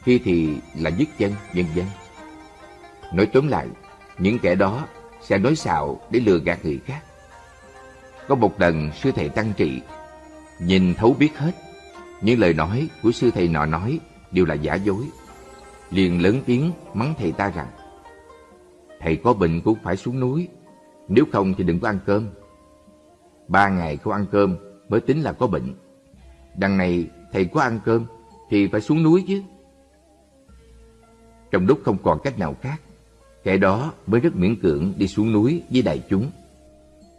khi thì là dứt chân, vân vân. Nói tóm lại, những kẻ đó sẽ nói xạo để lừa gạt người khác. Có một lần sư thầy tăng trị, nhìn thấu biết hết, những lời nói của sư thầy nọ nói đều là giả dối. Liền lớn tiếng mắng thầy ta rằng, thầy có bệnh cũng phải xuống núi, nếu không thì đừng có ăn cơm. Ba ngày không ăn cơm mới tính là có bệnh. Đằng này thầy có ăn cơm thì phải xuống núi chứ. Trong lúc không còn cách nào khác, kẻ đó mới rất miễn cưỡng đi xuống núi với đại chúng.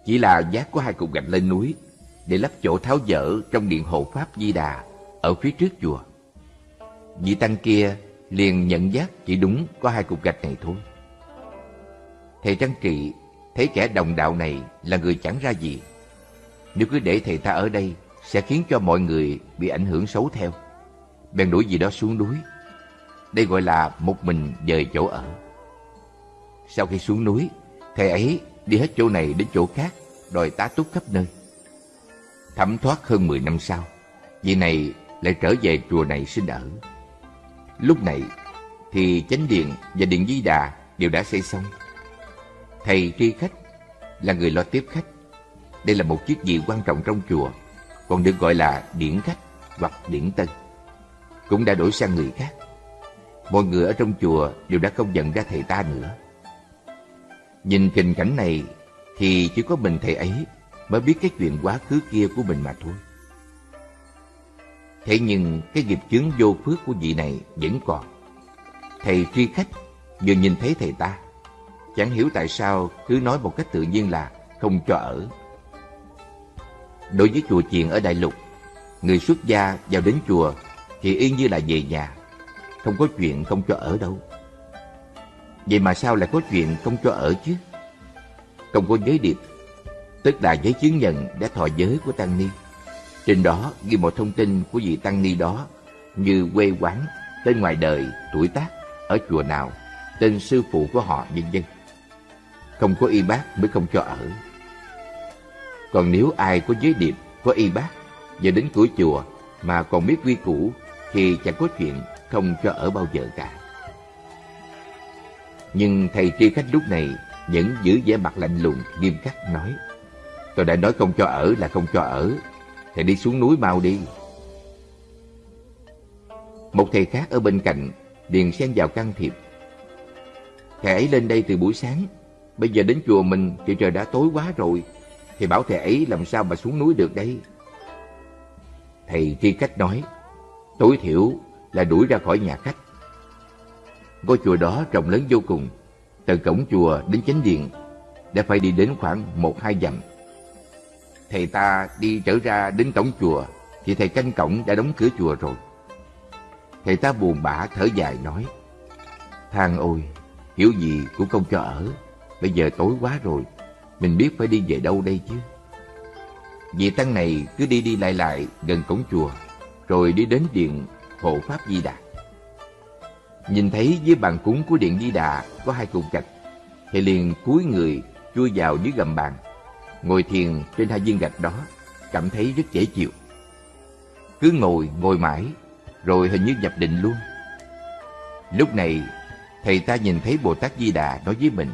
Chỉ là giác có hai cục gạch lên núi để lắp chỗ tháo dỡ trong điện hộ Pháp Di Đà ở phía trước chùa. Vị tăng kia liền nhận giác chỉ đúng có hai cục gạch này thôi. Thầy Trang Trị thấy kẻ đồng đạo này là người chẳng ra gì. Nếu cứ để thầy ta ở đây sẽ khiến cho mọi người bị ảnh hưởng xấu theo. Bèn đuổi gì đó xuống núi. Đây gọi là một mình dời chỗ ở. Sau khi xuống núi, thầy ấy đi hết chỗ này đến chỗ khác, đòi tá túc khắp nơi. Thẩm thoát hơn 10 năm sau, vị này lại trở về chùa này sinh ở. Lúc này thì chánh điện và điện di đà đều đã xây xong. Thầy tri khách là người lo tiếp khách. Đây là một chiếc vị quan trọng trong chùa, còn được gọi là điển khách hoặc điển tân. Cũng đã đổi sang người khác. Mọi người ở trong chùa đều đã không nhận ra thầy ta nữa. Nhìn tình cảnh này thì chỉ có mình thầy ấy mới biết cái chuyện quá khứ kia của mình mà thôi. Thế nhưng cái nghiệp chướng vô phước của vị này vẫn còn. Thầy tri khách vừa nhìn thấy thầy ta, chẳng hiểu tại sao cứ nói một cách tự nhiên là không cho ở. Đối với chùa chiền ở Đại Lục, người xuất gia vào đến chùa thì y như là về nhà, không có chuyện không cho ở đâu. Vậy mà sao lại có chuyện không cho ở chứ? Không có giấy điệp, tức là giấy chứng nhận đã thọ giới của Tăng Ni. Trên đó ghi một thông tin của vị Tăng Ni đó như quê quán, tên ngoài đời, tuổi tác, ở chùa nào, tên sư phụ của họ, vân dân Không có y bác mới không cho ở. Còn nếu ai có giới điệp, có y bác, và đến cửa chùa mà còn biết quy củ thì chẳng có chuyện không cho ở bao giờ cả. Nhưng thầy tri khách lúc này vẫn giữ vẻ mặt lạnh lùng, nghiêm khắc nói Tôi đã nói không cho ở là không cho ở Thầy đi xuống núi mau đi Một thầy khác ở bên cạnh liền xen vào can thiệp Thầy ấy lên đây từ buổi sáng Bây giờ đến chùa mình thì trời đã tối quá rồi thì bảo thầy ấy làm sao mà xuống núi được đây Thầy tri cách nói Tối thiểu là đuổi ra khỏi nhà khách Ngôi chùa đó rộng lớn vô cùng từ cổng chùa đến chánh điện đã phải đi đến khoảng một hai dặm. Thầy ta đi trở ra đến cổng chùa thì thầy canh cổng đã đóng cửa chùa rồi. Thầy ta buồn bã thở dài nói Thang ôi, hiểu gì cũng không cho ở. Bây giờ tối quá rồi, mình biết phải đi về đâu đây chứ. Vị tăng này cứ đi đi lại lại gần cổng chùa, rồi đi đến điện hộ Pháp Di Đà. Nhìn thấy dưới bàn cúng của điện Di Đà có hai cục gạch, thì liền cúi người chui vào dưới gầm bàn, ngồi thiền trên hai viên gạch đó, cảm thấy rất dễ chịu. Cứ ngồi, ngồi mãi, rồi hình như nhập định luôn. Lúc này, thầy ta nhìn thấy Bồ Tát Di Đà nói với mình,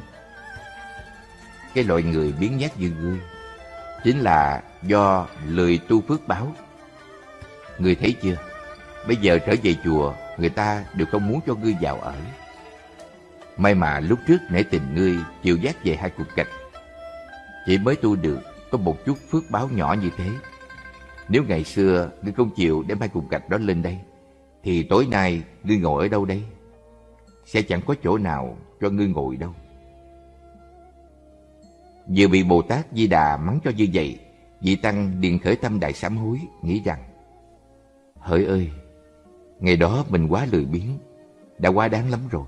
cái loại người biến nhát như ngươi, chính là do lười tu phước báo. Ngươi thấy chưa? Bây giờ trở về chùa người ta đều không muốn cho ngươi vào ở. May mà lúc trước nể tình ngươi chịu giác về hai cục gạch. Chỉ mới tu được có một chút phước báo nhỏ như thế. Nếu ngày xưa ngươi không chịu đem hai cục gạch đó lên đây, thì tối nay ngươi ngồi ở đâu đây? Sẽ chẳng có chỗ nào cho ngươi ngồi đâu. Vừa bị Bồ Tát Di Đà mắng cho như vậy, vị Tăng liền khởi tâm đại sám hối, nghĩ rằng Hỡi ơi, ngày đó mình quá lười biếng, đã quá đáng lắm rồi.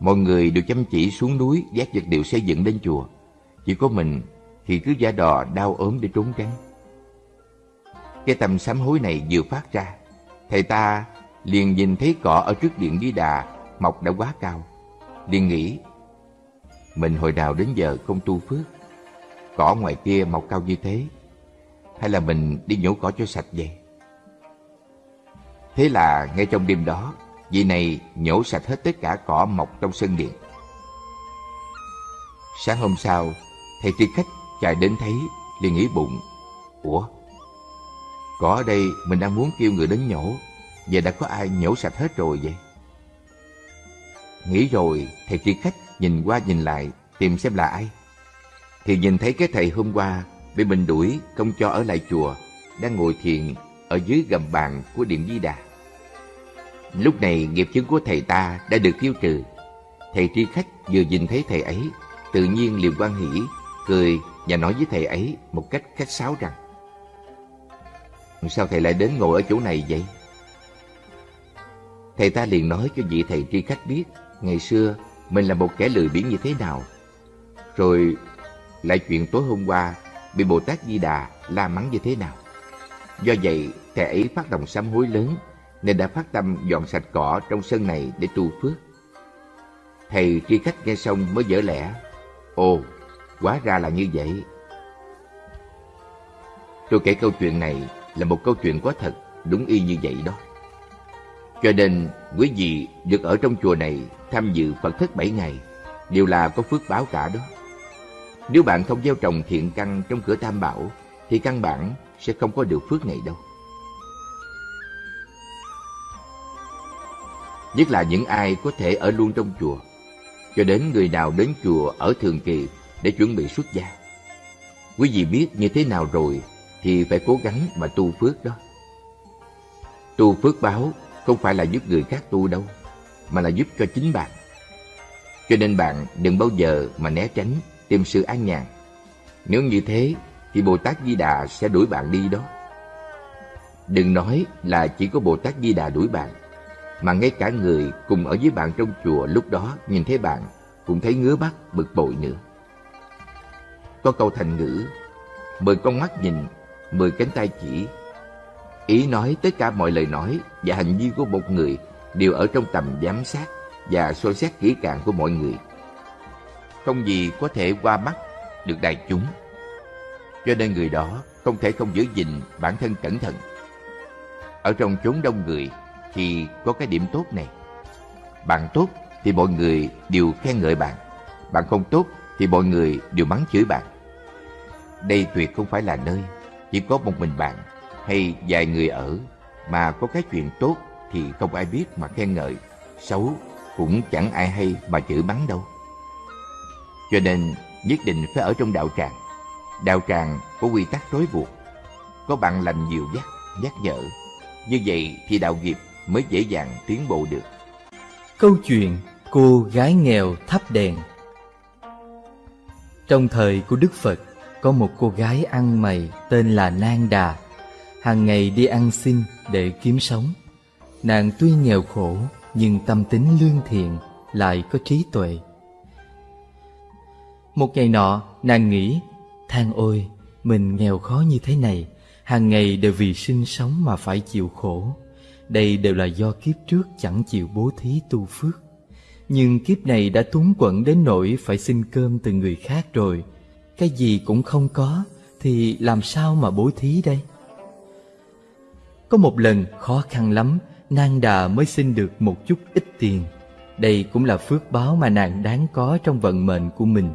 Mọi người đều chăm chỉ xuống núi vác vật liệu xây dựng lên chùa. Chỉ có mình thì cứ giả đò đau ốm để trốn tránh. Cái tâm sám hối này vừa phát ra, thầy ta liền nhìn thấy cỏ ở trước điện Di Đà mọc đã quá cao. liền nghĩ, mình hồi nào đến giờ không tu phước, cỏ ngoài kia mọc cao như thế, hay là mình đi nhổ cỏ cho sạch vậy? Thế là ngay trong đêm đó, vị này nhổ sạch hết tất cả cỏ mọc trong sân điện. Sáng hôm sau, thầy tri khách chạy đến thấy, liền nghĩ bụng. Ủa? Cỏ ở đây mình đang muốn kêu người đến nhổ, giờ đã có ai nhổ sạch hết rồi vậy? Nghĩ rồi, thầy tri khách nhìn qua nhìn lại, tìm xem là ai. Thì nhìn thấy cái thầy hôm qua bị mình đuổi, không cho ở lại chùa, đang ngồi thiền ở dưới gầm bàn của Điện Di Đà. Lúc này nghiệp chứng của thầy ta đã được tiêu trừ. Thầy tri khách vừa nhìn thấy thầy ấy, tự nhiên liền quan hỷ, cười và nói với thầy ấy một cách khách sáo rằng Sao thầy lại đến ngồi ở chỗ này vậy? Thầy ta liền nói cho vị thầy tri khách biết ngày xưa mình là một kẻ lười biếng như thế nào. Rồi lại chuyện tối hôm qua bị Bồ Tát Di Đà la mắng như thế nào. Do vậy, thầy ấy phát động sám hối lớn nên đã phát tâm dọn sạch cỏ trong sân này để tu phước. Thầy tri khách nghe xong mới dở lẽ. Ồ, quá ra là như vậy. Tôi kể câu chuyện này là một câu chuyện có thật, đúng y như vậy đó. Cho nên, quý vị được ở trong chùa này tham dự Phật thất bảy ngày đều là có phước báo cả đó. Nếu bạn không gieo trồng thiện căn trong cửa tam bảo thì căn bản sẽ không có được phước này đâu. Nhất là những ai có thể ở luôn trong chùa, cho đến người nào đến chùa ở thường kỳ để chuẩn bị xuất gia. Quý vị biết như thế nào rồi thì phải cố gắng mà tu phước đó. Tu phước báo không phải là giúp người khác tu đâu, mà là giúp cho chính bạn. Cho nên bạn đừng bao giờ mà né tránh tìm sự an nhàn. Nếu như thế thì Bồ Tát Di Đà sẽ đuổi bạn đi đó. Đừng nói là chỉ có Bồ Tát Di Đà đuổi bạn, mà ngay cả người cùng ở với bạn trong chùa lúc đó nhìn thấy bạn cũng thấy ngứa mắt bực bội nữa. Có câu thành ngữ, mười con mắt nhìn, mười cánh tay chỉ. Ý nói tất cả mọi lời nói và hành vi của một người đều ở trong tầm giám sát và soi xét kỹ càng của mọi người. Không gì có thể qua mắt được đại chúng. Cho nên người đó không thể không giữ gìn bản thân cẩn thận. Ở trong chốn đông người thì có cái điểm tốt này. Bạn tốt thì mọi người đều khen ngợi bạn. Bạn không tốt thì mọi người đều mắng chửi bạn. Đây tuyệt không phải là nơi chỉ có một mình bạn hay vài người ở mà có cái chuyện tốt thì không ai biết mà khen ngợi, xấu cũng chẳng ai hay mà chửi mắng đâu. Cho nên nhất định phải ở trong đạo tràng. Đạo tràng có quy tắc trói buộc, có bạn lành nhiều dắt, nhắc nhở. Như vậy thì đạo nghiệp mới dễ dàng tiến bộ được. Câu chuyện Cô gái nghèo thắp đèn Trong thời của Đức Phật, có một cô gái ăn mày tên là Nang Đà. Hàng ngày đi ăn xin để kiếm sống. Nàng tuy nghèo khổ nhưng tâm tính lương thiện, lại có trí tuệ. Một ngày nọ, nàng nghĩ, than ôi, mình nghèo khó như thế này, hàng ngày đều vì sinh sống mà phải chịu khổ. Đây đều là do kiếp trước chẳng chịu bố thí tu phước. Nhưng kiếp này đã túng quẫn đến nỗi phải xin cơm từ người khác rồi. Cái gì cũng không có, thì làm sao mà bố thí đây? Có một lần khó khăn lắm, Nang đà mới xin được một chút ít tiền. Đây cũng là phước báo mà nàng đáng có trong vận mệnh của mình.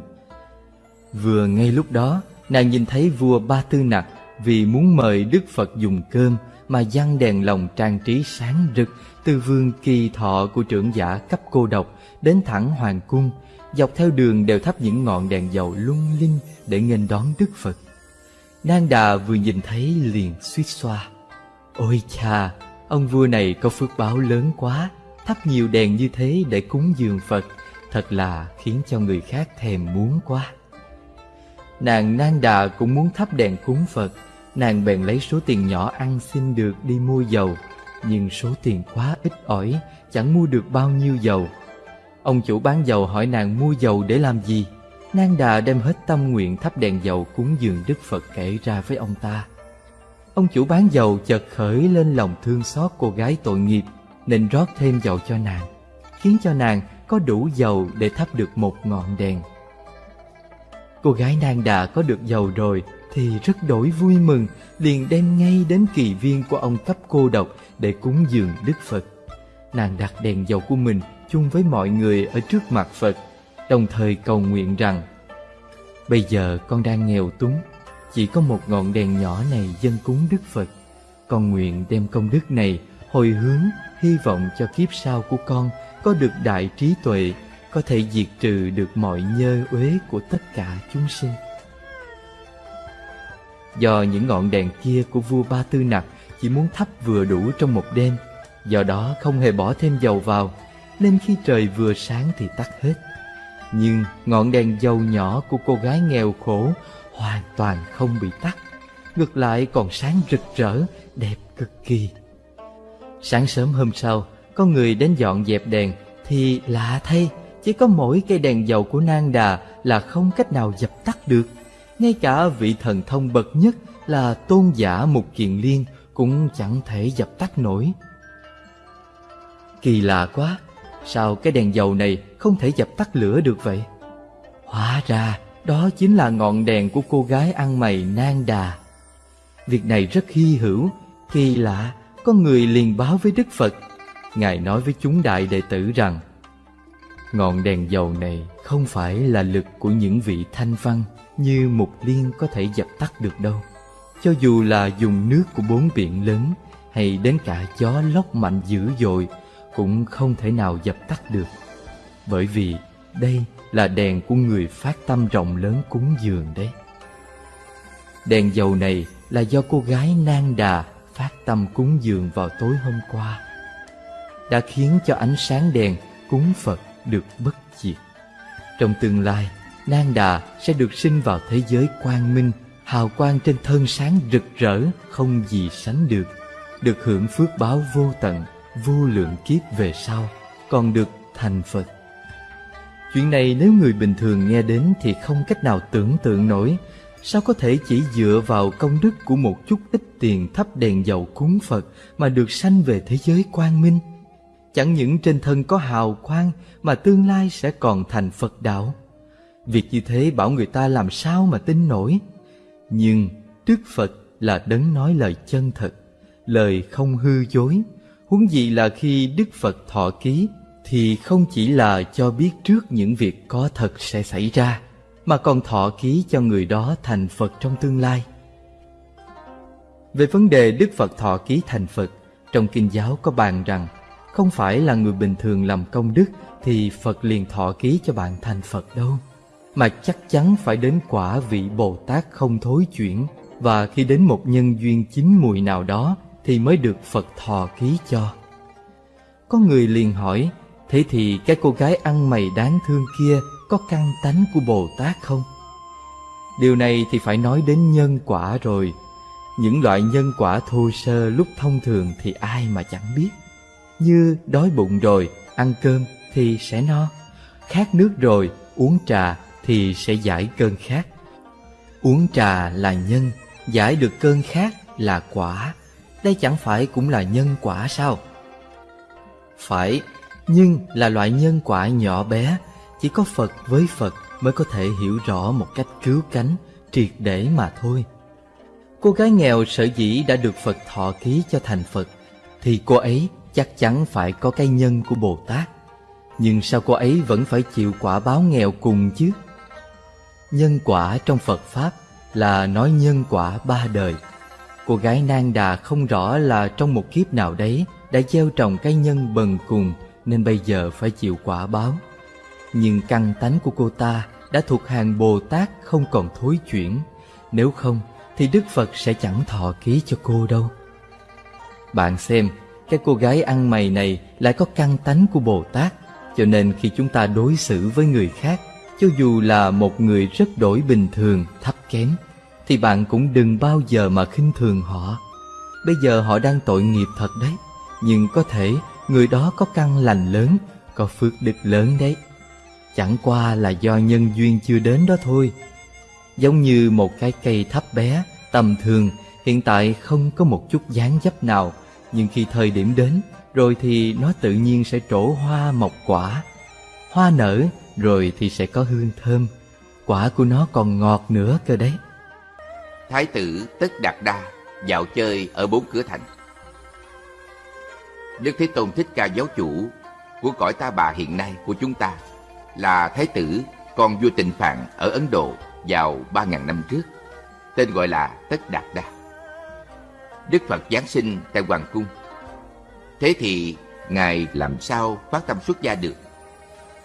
Vừa ngay lúc đó, nàng nhìn thấy vua Ba Tư Nặc vì muốn mời Đức Phật dùng cơm mà dăng đèn lồng trang trí sáng rực từ vương kỳ thọ của trưởng giả cấp cô độc đến thẳng hoàng cung, dọc theo đường đều thắp những ngọn đèn dầu lung linh để nghênh đón Đức Phật. Nang Đà vừa nhìn thấy liền suýt xoa Ôi cha, ông vua này có phước báo lớn quá, Thắp nhiều đèn như thế để cúng dường Phật, Thật là khiến cho người khác thèm muốn quá. Nàng Nang Đà cũng muốn thắp đèn cúng Phật. Nàng bèn lấy số tiền nhỏ ăn xin được đi mua dầu, Nhưng số tiền quá ít ỏi, Chẳng mua được bao nhiêu dầu. Ông chủ bán dầu hỏi nàng mua dầu để làm gì? Nang Đà đem hết tâm nguyện thắp đèn dầu cúng dường Đức Phật kể ra với ông ta. Ông chủ bán dầu chợt khởi lên lòng thương xót cô gái tội nghiệp Nên rót thêm dầu cho nàng Khiến cho nàng có đủ dầu để thắp được một ngọn đèn Cô gái nàng đã có được dầu rồi thì rất đổi vui mừng, liền đem ngay đến kỳ viên của ông cấp cô độc để cúng dường Đức Phật. Nàng đặt đèn dầu của mình chung với mọi người ở trước mặt Phật, đồng thời cầu nguyện rằng Bây giờ con đang nghèo túng, chỉ có một ngọn đèn nhỏ này dân cúng Đức Phật. Con nguyện đem công đức này hồi hướng, hy vọng cho kiếp sau của con có được đại trí tuệ, có thể diệt trừ được mọi nhơ uế của tất cả chúng sinh. Do những ngọn đèn kia của vua Ba Tư Nặc chỉ muốn thắp vừa đủ trong một đêm, do đó không hề bỏ thêm dầu vào, nên khi trời vừa sáng thì tắt hết. Nhưng ngọn đèn dầu nhỏ của cô gái nghèo khổ hoàn toàn không bị tắt, ngược lại còn sáng rực rỡ, đẹp cực kỳ. Sáng sớm hôm sau, có người đến dọn dẹp đèn thì lạ thay, chỉ có mỗi cây đèn dầu của Nang Đà là không cách nào dập tắt được. Ngay cả vị thần thông bậc nhất là tôn giả Mục Kiền Liên cũng chẳng thể dập tắt nổi. Kỳ lạ quá, sao cái đèn dầu này không thể dập tắt lửa được vậy? Hóa ra đó chính là ngọn đèn của cô gái ăn mày Nang Đà. Việc này rất hy hữu, kỳ lạ, có người liền báo với Đức Phật. Ngài nói với chúng đại đệ tử rằng Ngọn đèn dầu này không phải là lực của những vị thanh văn như Mục Liên có thể dập tắt được đâu. Cho dù là dùng nước của bốn biển lớn hay đến cả gió lốc mạnh dữ dội cũng không thể nào dập tắt được. Bởi vì đây là đèn của người phát tâm rộng lớn cúng dường đấy. Đèn dầu này là do cô gái Nang Đà phát tâm cúng dường vào tối hôm qua. Đã khiến cho ánh sáng đèn cúng Phật được bất diệt. Trong tương lai, Nang Đà sẽ được sinh vào thế giới quang minh, hào quang trên thân sáng rực rỡ, không gì sánh được, được hưởng phước báo vô tận, vô lượng kiếp về sau, còn được thành Phật. Chuyện này nếu người bình thường nghe đến thì không cách nào tưởng tượng nổi, sao có thể chỉ dựa vào công đức của một chút ít tiền thắp đèn dầu cúng Phật mà được sanh về thế giới quang minh? Chẳng những trên thân có hào quang mà tương lai sẽ còn thành Phật đạo. Việc như thế bảo người ta làm sao mà tin nổi. Nhưng Đức Phật là đấng nói lời chân thật, lời không hư dối. Huống gì là khi Đức Phật thọ ký thì không chỉ là cho biết trước những việc có thật sẽ xảy ra, mà còn thọ ký cho người đó thành Phật trong tương lai. Về vấn đề Đức Phật thọ ký thành Phật, trong Kinh giáo có bàn rằng không phải là người bình thường làm công đức thì Phật liền thọ ký cho bạn thành Phật đâu mà chắc chắn phải đến quả vị Bồ Tát không thối chuyển và khi đến một nhân duyên chín mùi nào đó thì mới được Phật thọ ký cho. Có người liền hỏi, thế thì cái cô gái ăn mày đáng thương kia có căn tánh của Bồ Tát không? Điều này thì phải nói đến nhân quả rồi. Những loại nhân quả thô sơ lúc thông thường thì ai mà chẳng biết. Như đói bụng rồi, ăn cơm thì sẽ no. Khát nước rồi, uống trà thì sẽ giải cơn khát. Uống trà là nhân, giải được cơn khát là quả. Đây chẳng phải cũng là nhân quả sao? Phải, nhưng là loại nhân quả nhỏ bé, chỉ có Phật với Phật mới có thể hiểu rõ một cách cứu cánh, triệt để mà thôi. Cô gái nghèo sở dĩ đã được Phật thọ ký cho thành Phật, thì cô ấy chắc chắn phải có cái nhân của Bồ Tát. Nhưng sao cô ấy vẫn phải chịu quả báo nghèo cùng chứ? Nhân quả trong Phật Pháp là nói nhân quả ba đời. Cô gái Nang Đà không rõ là trong một kiếp nào đấy đã gieo trồng cái nhân bần cùng nên bây giờ phải chịu quả báo. Nhưng căn tánh của cô ta đã thuộc hàng Bồ Tát không còn thối chuyển. Nếu không Thì Đức Phật sẽ chẳng thọ ký cho cô đâu Bạn xem Cái cô gái ăn mày này lại có căn tánh của Bồ Tát Cho nên khi chúng ta đối xử với người khác Cho dù là một người rất đổi bình thường, thấp kém Thì bạn cũng đừng bao giờ mà khinh thường họ Bây giờ họ đang tội nghiệp thật đấy Nhưng có thể người đó có căn lành lớn Có phước đức lớn đấy. Chẳng qua là do nhân duyên chưa đến đó thôi. Giống như một cái cây thấp bé, tầm thường Hiện tại không có một chút dáng dấp nào. Nhưng khi thời điểm đến Rồi thì nó tự nhiên sẽ trổ hoa mọc quả. Hoa nở rồi thì sẽ có hương thơm. Quả của nó còn ngọt nữa cơ đấy. Thái tử Tất Đạt Đa dạo chơi ở bốn cửa thành. Đức Thế Tôn Thích Ca giáo chủ của cõi ta bà hiện nay của chúng ta là Thái tử con vua Tịnh Phạn ở Ấn Độ vào 3.000 năm trước, tên gọi là Tất Đạt Đa. Đức Phật Giáng sinh tại Hoàng Cung. Thế thì Ngài làm sao phát tâm xuất gia được?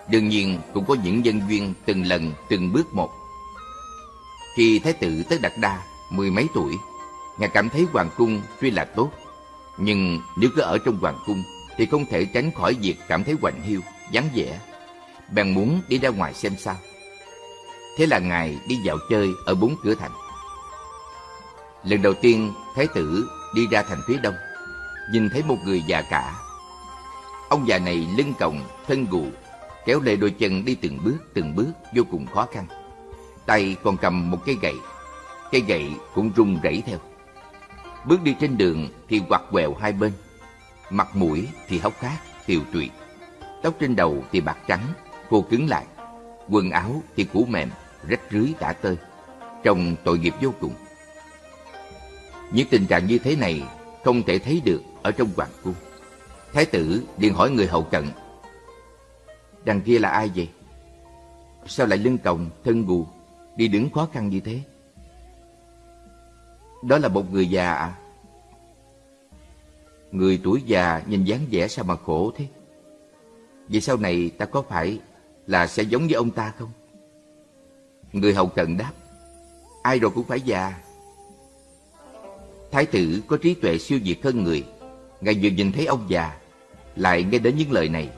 Đương nhiên cũng có những nhân duyên từng lần từng bước một. Khi Thái tử Tất Đạt Đa mười mấy tuổi Ngài cảm thấy hoàng cung tuy là tốt, nhưng nếu cứ ở trong hoàng cung thì không thể tránh khỏi việc cảm thấy quạnh hiu, vắng vẻ. Bèn muốn đi ra ngoài xem sao. Thế là Ngài đi dạo chơi ở bốn cửa thành. Lần đầu tiên, Thái tử đi ra thành phía đông, nhìn thấy một người già cả. Ông già này lưng còng, thân gù, kéo lê đôi chân đi từng bước từng bước vô cùng khó khăn. Tay còn cầm một cây gậy, cây gậy cũng rung rẩy theo. Bước đi trên đường thì quặt quẹo hai bên. Mặt mũi thì hốc hác, tiều tụy. Tóc trên đầu thì bạc trắng, khô cứng lại. Quần áo thì cũ mềm, rách rưới tả tơi. Trông tội nghiệp vô cùng. Những tình trạng như thế này không thể thấy được ở trong hoàng cung. Thái tử liền hỏi người hậu cận Đằng kia là ai vậy? Sao lại lưng còng, thân gù, đi đứng khó khăn như thế? Đó là một người già à? Người tuổi già nhìn dáng vẻ sao mà khổ thế? Vậy sau này ta có phải là sẽ giống với ông ta không? Người hầu cận đáp, Ai rồi cũng phải già Thái tử có trí tuệ siêu việt hơn người Ngài vừa nhìn thấy ông già, Lại nghe đến những lời này,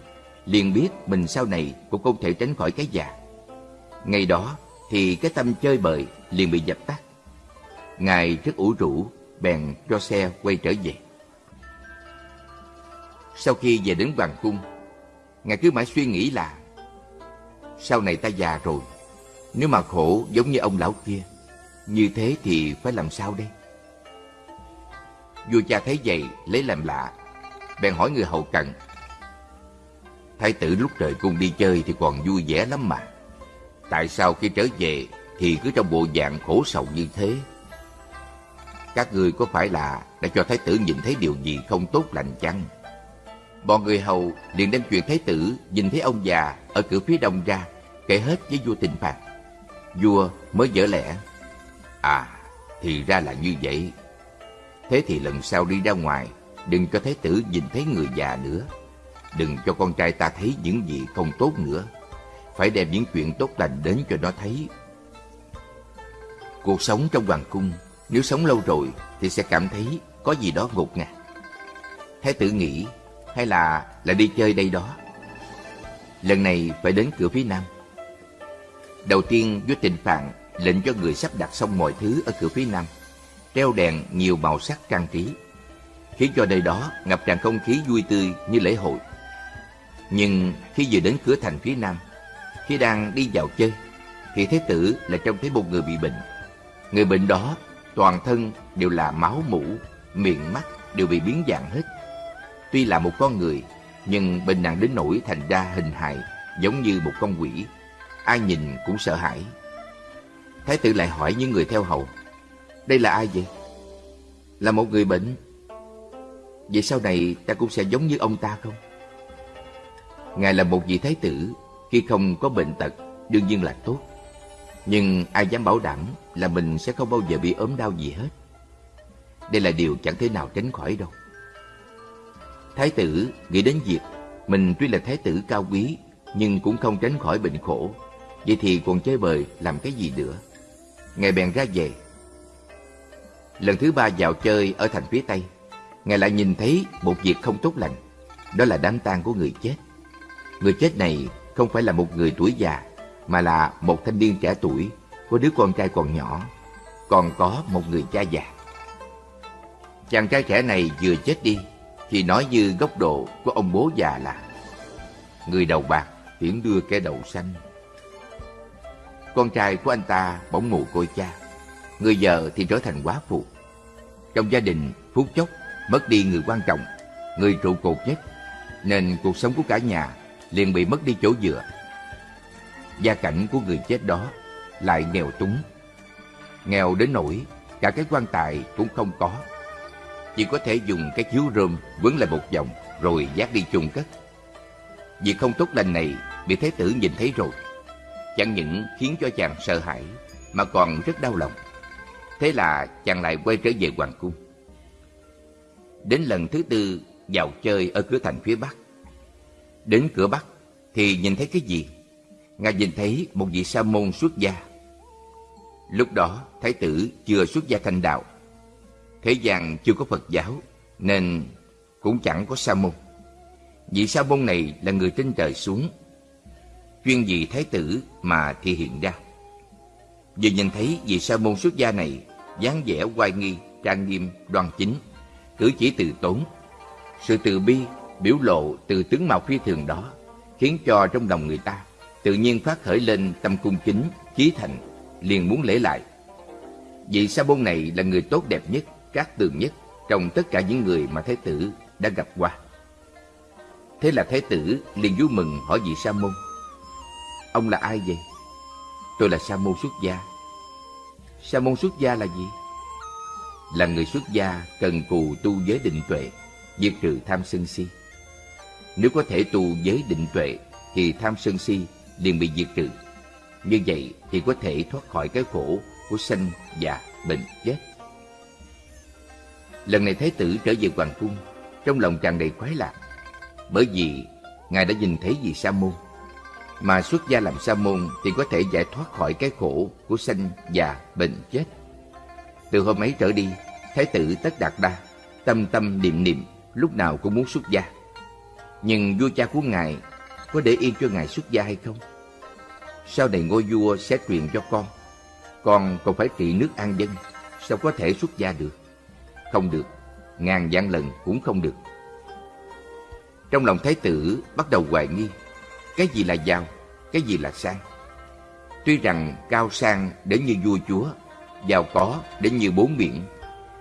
liền biết mình sau này cũng không thể tránh khỏi cái già Ngày đó thì cái tâm chơi bời liền bị dập tắt Ngài rất ủ rũ, bèn cho xe quay trở về. Sau khi về đến Hoàng Cung, Ngài cứ mãi suy nghĩ là Sau này ta già rồi, nếu mà khổ giống như ông lão kia, như thế thì phải làm sao đây? Vua cha thấy vậy lấy làm lạ, bèn hỏi người hậu cận. Thái tử lúc trời cung đi chơi thì còn vui vẻ lắm mà. Tại sao khi trở về thì cứ trong bộ dạng khổ sầu như thế? Các người có phải là đã cho thái tử nhìn thấy điều gì không tốt lành chăng? Bọn người hầu liền đem chuyện thái tử nhìn thấy ông già ở cửa phía đông ra, kể hết với vua tình phạt. Vua mới dở lẽ. À, thì ra là như vậy. Thế thì lần sau đi ra ngoài, đừng cho thái tử nhìn thấy người già nữa. Đừng cho con trai ta thấy những gì không tốt nữa. Phải đem những chuyện tốt lành đến cho nó thấy. Cuộc sống trong hoàng cung nếu sống lâu rồi thì sẽ cảm thấy có gì đó ngột ngạt. Thái tử nghĩ hay là là đi chơi đây đó. Lần này phải đến cửa phía nam. Đầu tiên vua Trịnh Phạn lệnh cho người sắp đặt xong mọi thứ ở cửa phía nam, treo đèn nhiều màu sắc trang trí, khiến cho nơi đó ngập tràn không khí vui tươi như lễ hội. Nhưng khi vừa đến cửa thành phía nam, khi đang đi vào chơi, thì Thế tử là trông thấy một người bị bệnh. Người bệnh đó toàn thân đều là máu mũ, miệng mắt đều bị biến dạng hết. Tuy là một con người, nhưng bệnh nặng đến nỗi thành ra hình hài giống như một con quỷ. Ai nhìn cũng sợ hãi. Thái tử lại hỏi những người theo hầu, đây là ai vậy? Là một người bệnh. Vậy sau này ta cũng sẽ giống như ông ta không? Ngài là một vị thái tử, khi không có bệnh tật, đương nhiên là tốt. Nhưng ai dám bảo đảm là mình sẽ không bao giờ bị ốm đau gì hết. Đây là điều chẳng thể nào tránh khỏi đâu. Thái tử nghĩ đến việc mình tuy là thái tử cao quý nhưng cũng không tránh khỏi bệnh khổ. Vậy thì còn chơi bời làm cái gì nữa? Ngài bèn ra về. Lần thứ ba vào chơi ở thành phía Tây, Ngài lại nhìn thấy một việc không tốt lành. Đó là đám tang của người chết. Người chết này không phải là một người tuổi già, mà là một thanh niên trẻ tuổi, có đứa con trai còn nhỏ, còn có một người cha già. Chàng trai trẻ này vừa chết đi, thì nói như góc độ của ông bố già là Người đầu bạc tiễn đưa cái đầu xanh. Con trai của anh ta bỗng mù côi cha, người vợ thì trở thành quá phụ. Trong gia đình, phút chốc mất đi người quan trọng, người trụ cột nhất, nên cuộc sống của cả nhà liền bị mất đi chỗ dựa. Gia cảnh của người chết đó lại nghèo túng. Nghèo đến nỗi cả cái quan tài cũng không có. Chỉ có thể dùng cái chiếu rơm quấn lại một vòng rồi dắt đi chôn cất. Việc không tốt lành này bị thế tử nhìn thấy rồi. Chẳng những khiến cho chàng sợ hãi mà còn rất đau lòng. Thế là chàng lại quay trở về hoàng cung. Đến lần thứ tư vào chơi ở cửa thành phía Bắc. Đến cửa Bắc thì nhìn thấy cái gì? Ngài nhìn thấy một vị sa môn xuất gia. Lúc đó Thái tử chưa xuất gia thành đạo. Thế gian chưa có Phật giáo nên cũng chẳng có sa môn. Vị sa môn này là người trên trời xuống chuyên vì thái tử mà thi hiện ra. Vừa nhìn thấy vị sa môn xuất gia này dáng vẻ oai nghi, trang nghiêm, đoan chính, cử chỉ từ tốn, sự từ bi biểu lộ từ tướng mạo phi thường đó khiến cho trong lòng người ta tự nhiên phát khởi lên tâm cung kính, chí thành, liền muốn lễ lại. Vị sa môn này là người tốt đẹp nhất, cát tường nhất trong tất cả những người mà thái tử đã gặp qua. Thế là thái tử liền vui mừng hỏi vị sa môn: Ông là ai vậy? Tôi là Sa môn xuất gia. Sa môn xuất gia là gì? Là người xuất gia cần cù tu giới định tuệ, diệt trừ tham sân si. Nếu có thể tu giới định tuệ thì tham sân si liền bị diệt trừ. Như vậy thì có thể thoát khỏi cái khổ của sanh, già, bệnh, chết. Lần này Thái tử trở về Hoàng Cung, trong lòng tràn đầy khoái lạc. Bởi vì Ngài đã nhìn thấy vị Sa môn mà xuất gia làm sa môn thì có thể giải thoát khỏi cái khổ của sanh già bệnh chết. Từ hôm ấy trở đi, Thái tử Tất Đạt Đa tâm tâm niệm niệm lúc nào cũng muốn xuất gia. Nhưng vua cha của ngài có để yên cho ngài xuất gia hay không? Sau này ngôi vua sẽ truyền cho con, con còn phải trị nước an dân, sao có thể xuất gia được? Không được, ngàn vạn lần cũng không được. Trong lòng thái tử bắt đầu hoài nghi cái gì là giàu, cái gì là sang. Tuy rằng cao sang đến như vua chúa, giàu có đến như bốn biển,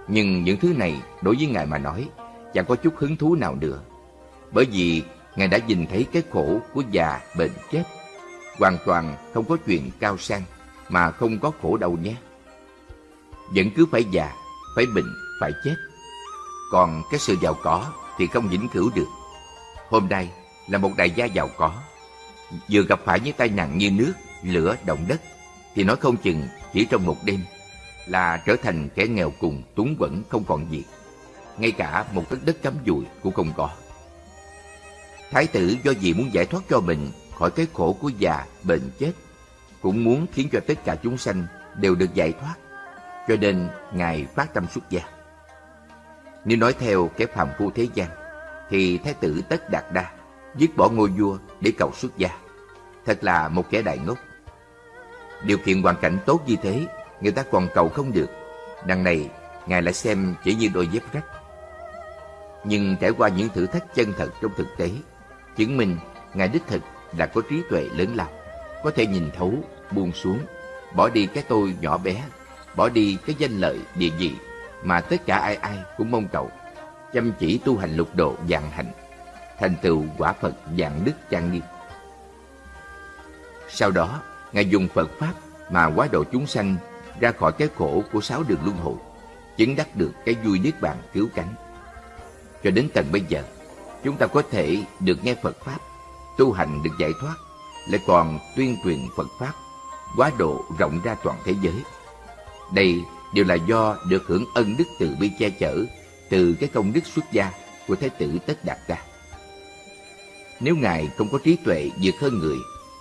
nhưng những thứ này đối với Ngài mà nói chẳng có chút hứng thú nào nữa. Bởi vì Ngài đã nhìn thấy cái khổ của già, bệnh, chết. Hoàn toàn không có chuyện cao sang mà không có khổ đâu nhé. Vẫn cứ phải già, phải bệnh, phải chết. Còn cái sự giàu có thì không vĩnh cửu được. Hôm nay là một đại gia giàu có vừa gặp phải những tai nạn như nước, lửa, động đất, thì nói không chừng chỉ trong một đêm là trở thành kẻ nghèo cùng túng quẫn không còn gì. Ngay cả một đất đất cắm dùi cũng không có. Thái tử do gì muốn giải thoát cho mình khỏi cái khổ của già, bệnh chết, cũng muốn khiến cho tất cả chúng sanh đều được giải thoát, cho nên Ngài phát tâm xuất gia. Nếu nói theo cái phàm phu thế gian, thì Thái tử Tất Đạt Đa dứt bỏ ngôi vua để cầu xuất gia. Thật là một kẻ đại ngốc. Điều kiện hoàn cảnh tốt như thế, người ta còn cầu không được. Đằng này, Ngài lại xem chỉ như đôi dép rách. Nhưng trải qua những thử thách chân thật trong thực tế, chứng minh Ngài đích thực là có trí tuệ lớn lao, có thể nhìn thấu, buông xuống, bỏ đi cái tôi nhỏ bé, bỏ đi cái danh lợi địa vị mà tất cả ai ai cũng mong cầu, chăm chỉ tu hành lục độ dạng hạnh thành tựu quả Phật dạng đức trang nghiêm. Sau đó, Ngài dùng Phật Pháp mà quá độ chúng sanh ra khỏi cái khổ của sáu đường luân hồi, chứng đắc được cái vui niết bàn cứu cánh. Cho đến tận bây giờ, chúng ta có thể được nghe Phật Pháp, tu hành được giải thoát, lại còn tuyên truyền Phật Pháp, quá độ rộng ra toàn thế giới. Đây đều là do được hưởng ân đức từ bi che chở từ cái công đức xuất gia của Thái tử Tất Đạt Đa. Nếu Ngài không có trí tuệ vượt hơn người,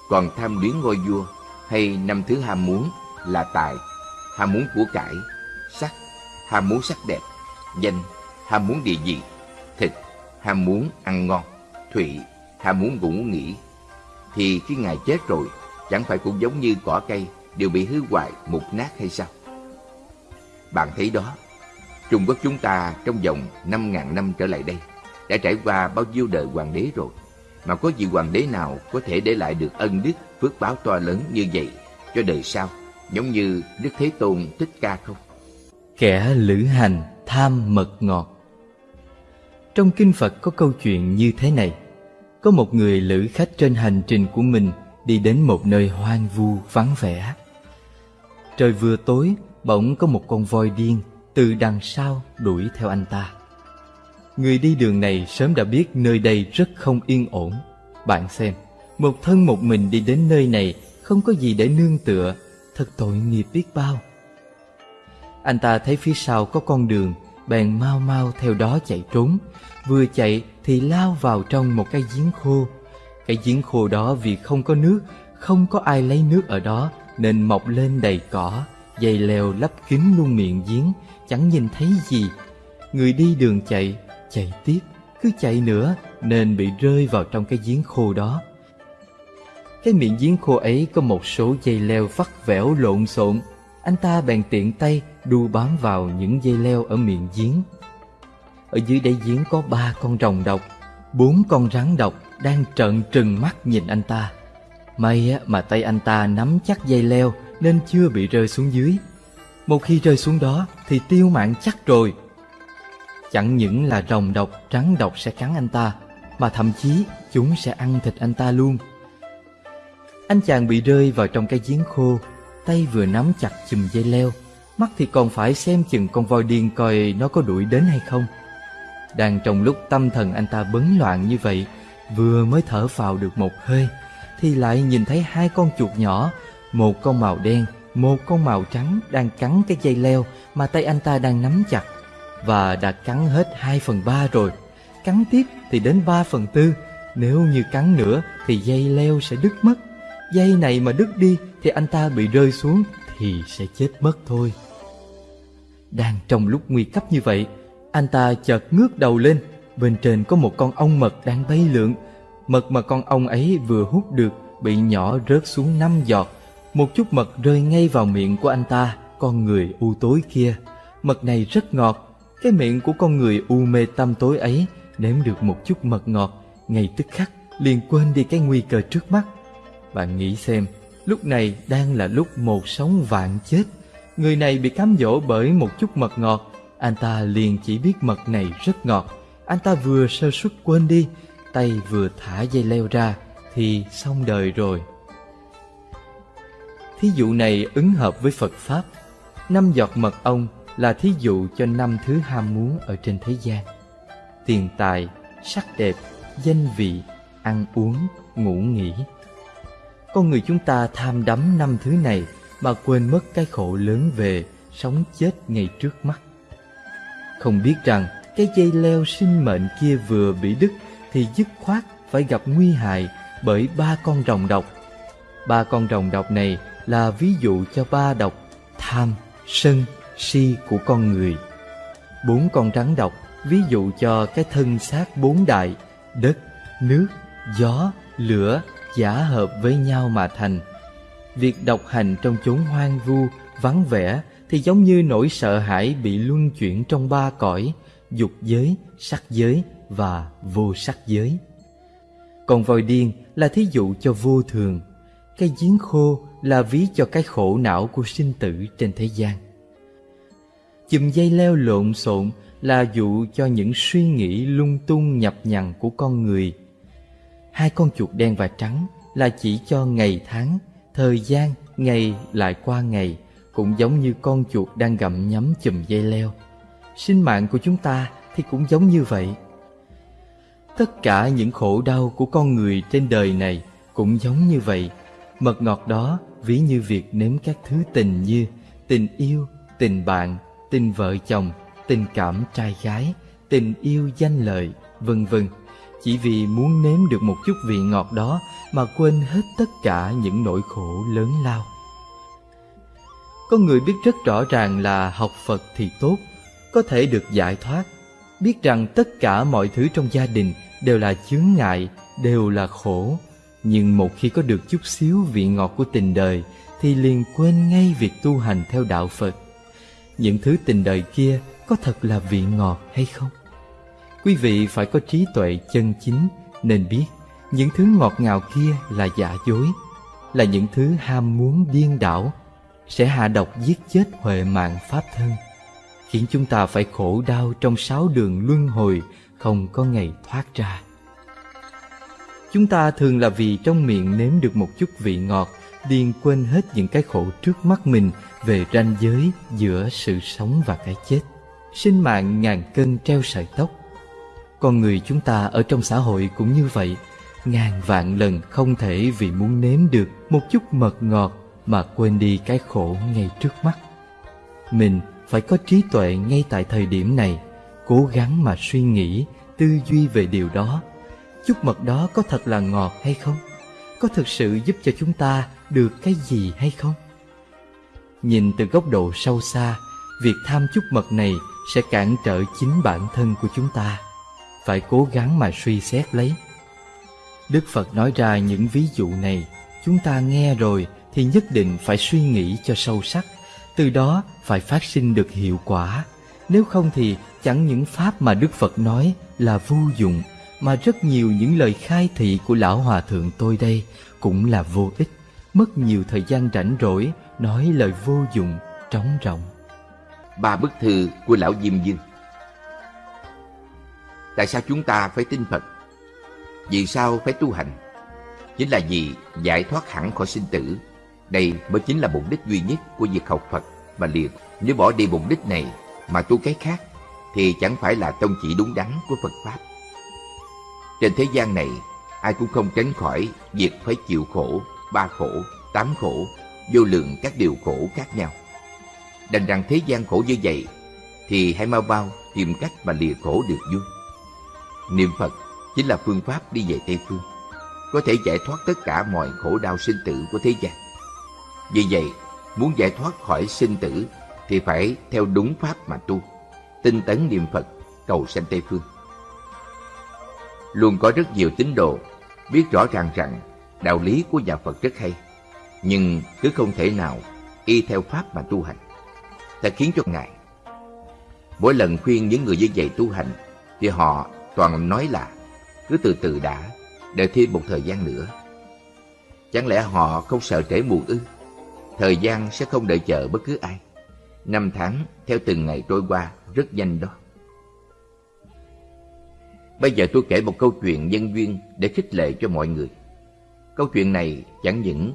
còn tham luyến ngôi vua hay năm thứ ham muốn là tài, ham muốn của cải, sắc, ham muốn sắc đẹp, danh, ham muốn địa vị, thịt, ham muốn ăn ngon, thụy, ham muốn ngủ nghỉ, thì khi Ngài chết rồi, chẳng phải cũng giống như cỏ cây đều bị hư hoại, mục nát hay sao? Bạn thấy đó, Trung Quốc chúng ta trong vòng 5.000 năm trở lại đây đã trải qua bao nhiêu đời hoàng đế rồi, mà có vị hoàng đế nào có thể để lại được ân đức phước báo to lớn như vậy cho đời sau, giống như Đức Thế Tôn Thích Ca không? Kẻ lữ hành tham mật ngọt Trong Kinh Phật có câu chuyện như thế này có một người lữ khách trên hành trình của mình đi đến một nơi hoang vu vắng vẻ Trời vừa tối, bỗng có một con voi điên từ đằng sau đuổi theo anh ta. Người đi đường này sớm đã biết nơi đây rất không yên ổn. Bạn xem, một thân một mình đi đến nơi này không có gì để nương tựa, thật tội nghiệp biết bao. Anh ta thấy phía sau có con đường, bèn mau mau theo đó chạy trốn. Vừa chạy thì lao vào trong một cái giếng khô. Cái giếng khô đó vì không có nước, không có ai lấy nước ở đó nên mọc lên đầy cỏ, dây leo lấp kín luôn miệng giếng, chẳng nhìn thấy gì. Người đi đường chạy, chạy tiếp, cứ chạy nữa nên bị rơi vào trong cái giếng khô đó. Cái miệng giếng khô ấy có một số dây leo vắt vẻo lộn xộn. Anh ta bèn tiện tay đu bám vào những dây leo ở miệng giếng. Ở dưới đáy giếng có ba con rồng độc, bốn con rắn độc đang trợn trừng mắt nhìn anh ta. May mà tay anh ta nắm chắc dây leo nên chưa bị rơi xuống dưới. Một khi rơi xuống đó thì tiêu mạng chắc rồi. Chẳng những là rồng độc, rắn độc sẽ cắn anh ta, mà thậm chí chúng sẽ ăn thịt anh ta luôn. Anh chàng bị rơi vào trong cái giếng khô, tay vừa nắm chặt chùm dây leo, mắt thì còn phải xem chừng con voi điên coi nó có đuổi đến hay không. Đang trong lúc tâm thần anh ta bấn loạn như vậy, vừa mới thở vào được một hơi, thì lại nhìn thấy hai con chuột nhỏ, một con màu đen, một con màu trắng đang cắn cái dây leo mà tay anh ta đang nắm chặt và đã cắn hết 2 phần 3 rồi. Cắn tiếp thì đến 3 phần 4, nếu như cắn nữa thì dây leo sẽ đứt mất. Dây này mà đứt đi thì anh ta bị rơi xuống thì sẽ chết mất thôi. Đang trong lúc nguy cấp như vậy, anh ta chợt ngước đầu lên, bên trên có một con ong mật đang bay lượn. Mật mà con ong ấy vừa hút được bị nhỏ rớt xuống năm giọt. Một chút mật rơi ngay vào miệng của anh ta, con người u tối kia. Mật này rất ngọt, cái miệng của con người u mê tâm tối ấy nếm được một chút mật ngọt, ngay tức khắc liền quên đi cái nguy cơ trước mắt. Bạn nghĩ xem, lúc này đang là lúc một sống vạn chết. Người này bị cám dỗ bởi một chút mật ngọt, anh ta liền chỉ biết mật này rất ngọt. Anh ta vừa sơ suất quên đi, tay vừa thả dây leo ra thì xong đời rồi. Thí dụ này ứng hợp với Phật Pháp. Năm giọt mật ong là thí dụ cho năm thứ ham muốn ở trên thế gian. Tiền tài, sắc đẹp, danh vị, ăn uống, ngủ nghỉ. Con người chúng ta tham đắm năm thứ này mà quên mất cái khổ lớn về sống chết ngay trước mắt. Không biết rằng cái dây leo sinh mệnh kia vừa bị đứt thì dứt khoát phải gặp nguy hại bởi ba con rồng độc. Ba con rồng độc này là ví dụ cho ba độc tham, sân, si của con người. Bốn con rắn độc ví dụ cho cái thân xác bốn đại, đất, nước, gió, lửa giả hợp với nhau mà thành. Việc độc hành trong chốn hoang vu, vắng vẻ thì giống như nỗi sợ hãi bị luân chuyển trong ba cõi, dục giới, sắc giới và vô sắc giới. Còn vòi điên là thí dụ cho vô thường, cái giếng khô là ví cho cái khổ não của sinh tử trên thế gian. Chùm dây leo lộn xộn là dụ cho những suy nghĩ lung tung nhập nhằn của con người. Hai con chuột đen và trắng là chỉ cho ngày tháng, thời gian, ngày lại qua ngày, cũng giống như con chuột đang gặm nhấm chùm dây leo. Sinh mạng của chúng ta thì cũng giống như vậy. Tất cả những khổ đau của con người trên đời này cũng giống như vậy. Mật ngọt đó ví như việc nếm các thứ tình như tình yêu, tình bạn, tình vợ chồng, tình cảm trai gái, tình yêu danh lợi, vân vân. Chỉ vì muốn nếm được một chút vị ngọt đó mà quên hết tất cả những nỗi khổ lớn lao. Có người biết rất rõ ràng là học Phật thì tốt, có thể được giải thoát. Biết rằng tất cả mọi thứ trong gia đình đều là chướng ngại đều là khổ. Nhưng một khi có được chút xíu vị ngọt của tình đời thì liền quên ngay việc tu hành theo đạo phật. Những thứ tình đời kia có thật là vị ngọt hay không? Quý vị phải có trí tuệ chân chính nên biết những thứ ngọt ngào kia là giả dối là những thứ ham muốn điên đảo sẽ hạ độc giết chết huệ mạng pháp thân, khiến chúng ta phải khổ đau trong sáu đường luân hồi không có ngày thoát ra. Chúng ta thường là vì trong miệng nếm được một chút vị ngọt liền quên hết những cái khổ trước mắt mình về ranh giới giữa sự sống và cái chết. Sinh mạng ngàn cân treo sợi tóc. Con người chúng ta ở trong xã hội cũng như vậy, ngàn vạn lần không thể vì muốn nếm được một chút mật ngọt mà quên đi cái khổ ngay trước mắt. Mình phải có trí tuệ ngay tại thời điểm này, cố gắng mà suy nghĩ, tư duy về điều đó. Chút mật đó có thật là ngọt hay không? Có thực sự giúp cho chúng ta được cái gì hay không? Nhìn từ góc độ sâu xa, việc tham chút mật này sẽ cản trở chính bản thân của chúng ta. Phải cố gắng mà suy xét lấy. Đức phật nói ra những ví dụ này, chúng ta nghe rồi thì nhất định phải suy nghĩ cho sâu sắc, từ đó phải phát sinh được hiệu quả. Nếu không thì chẳng những pháp mà đức phật nói là vô dụng, mà rất nhiều những lời khai thị của lão hòa thượng tôi đây cũng là vô ích. Mất nhiều thời gian rảnh rỗi, nói lời vô dụng, trống rỗng. Ba bức thư của lão diêm dương tại sao chúng ta phải tin phật? Vì sao phải tu hành? Chính là vì giải thoát hẳn khỏi sinh tử đây mới chính là mục đích duy nhất của việc học phật. Và liền nếu bỏ đi mục đích này mà tu cái khác, thì chẳng phải là tông chỉ đúng đắn của phật pháp. Trên thế gian này, ai cũng không tránh khỏi việc phải chịu khổ, ba khổ, tám khổ, vô lượng các điều khổ khác nhau. Đành rằng thế gian khổ như vậy, thì hãy mau bao tìm cách mà lìa khổ được vui. Niệm phật chính là phương pháp đi về tây phương, có thể giải thoát tất cả mọi khổ đau sinh tử của thế gian vì vậy, muốn giải thoát khỏi sinh tử thì phải theo đúng pháp mà tu, tinh tấn niệm phật, cầu sanh tây phương. Luôn có rất nhiều tín đồ biết rõ ràng rằng đạo lý của nhà phật rất hay, nhưng cứ không thể nào y theo pháp mà tu hành. Đã khiến cho ngài, mỗi lần khuyên những người như vậy tu hành, thì họ toàn nói là cứ từ từ đã, đợi thêm một thời gian nữa. Chẳng lẽ họ không sợ trễ muộn ư? Thời gian sẽ không đợi chờ bất cứ ai. Năm tháng, theo từng ngày trôi qua, rất nhanh đó. Bây giờ tôi kể một câu chuyện nhân duyên để khích lệ cho mọi người. Câu chuyện này chẳng những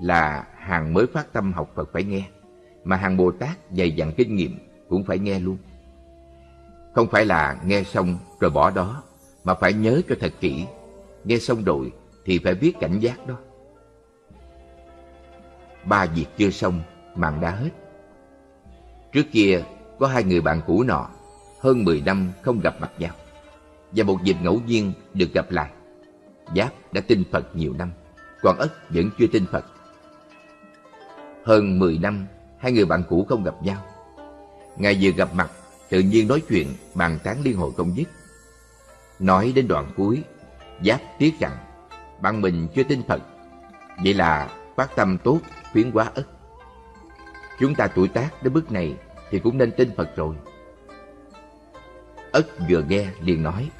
là hàng mới phát tâm học phật phải nghe, mà hàng bồ tát dày dặn kinh nghiệm cũng phải nghe luôn. Không phải là nghe xong rồi bỏ đó, mà phải nhớ cho thật kỹ. Nghe xong rồi thì phải biết cảnh giác đó ba việc chưa xong mạng đã hết. Trước kia, có hai người bạn cũ nọ, hơn 10 năm không gặp mặt nhau, và một dịp ngẫu nhiên được gặp lại. Giáp đã tin phật nhiều năm còn ất vẫn chưa tin phật. Hơn 10 năm, hai người bạn cũ không gặp nhau. Ngày vừa gặp mặt, tự nhiên nói chuyện bàn tán liên hồi không dứt. Nói đến đoạn cuối, giáp tiếc rằng, bạn mình chưa tin phật. Vậy là phát tâm tốt khuyến quá ức. chúng ta tuổi tác đến bước này thì cũng nên tin phật rồi. Ất vừa nghe liền nói,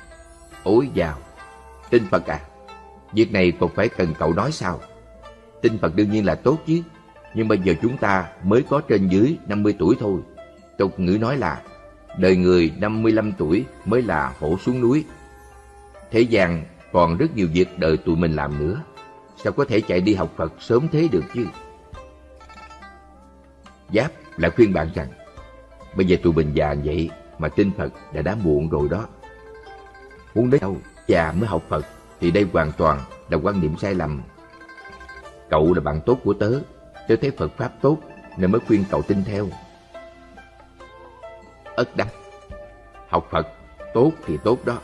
ôi dào tin phật à? Việc này còn phải cần cậu nói sao? Tin phật đương nhiên là tốt chứ, nhưng bây giờ chúng ta mới có trên dưới 50 tuổi thôi. Tục ngữ nói là, đời người 55 tuổi mới là hổ xuống núi. Thế gian còn rất nhiều việc đời tụi mình làm nữa. Sao có thể chạy đi học phật sớm thế được chứ? Giáp lại khuyên bạn rằng, bây giờ tụi mình già vậy mà tin phật đã đã muộn rồi đó. Muốn đến đâu già mới học phật thì đây hoàn toàn là quan niệm sai lầm. Cậu là bạn tốt của tớ tớ thấy phật pháp tốt nên mới khuyên cậu tin theo. Ất đắc, học phật tốt thì tốt đó,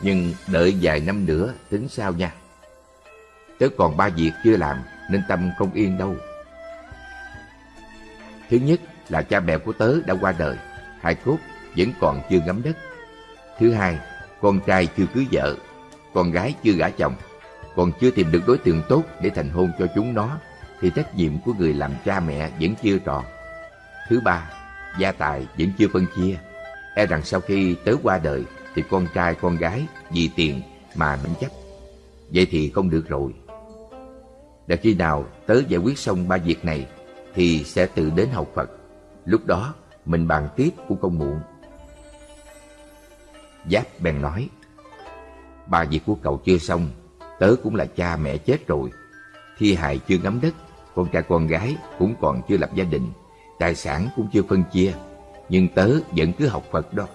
nhưng đợi vài năm nữa tính sao nha? Tớ còn ba việc chưa làm nên tâm không yên đâu thứ nhất là cha mẹ của tớ đã qua đời hai cốt vẫn còn chưa ngắm đất. Thứ hai, con trai chưa cưới vợ, con gái chưa gả chồng, còn chưa tìm được đối tượng tốt để thành hôn cho chúng nó, thì trách nhiệm của người làm cha mẹ vẫn chưa tròn. Thứ ba, gia tài vẫn chưa phân chia. E rằng sau khi tớ qua đời, thì con trai con gái vì tiền mà nắm chấp. Vậy thì không được rồi. Để khi nào tớ giải quyết xong ba việc này, thì sẽ tự đến học Phật. Lúc đó, mình bàn tiếp cũng không muộn. Giáp bèn nói, ba việc của cậu chưa xong, tớ cũng là cha mẹ chết rồi. Thi hài chưa ngắm đất, con trai con gái cũng còn chưa lập gia đình, tài sản cũng chưa phân chia, nhưng tớ vẫn cứ học Phật đó.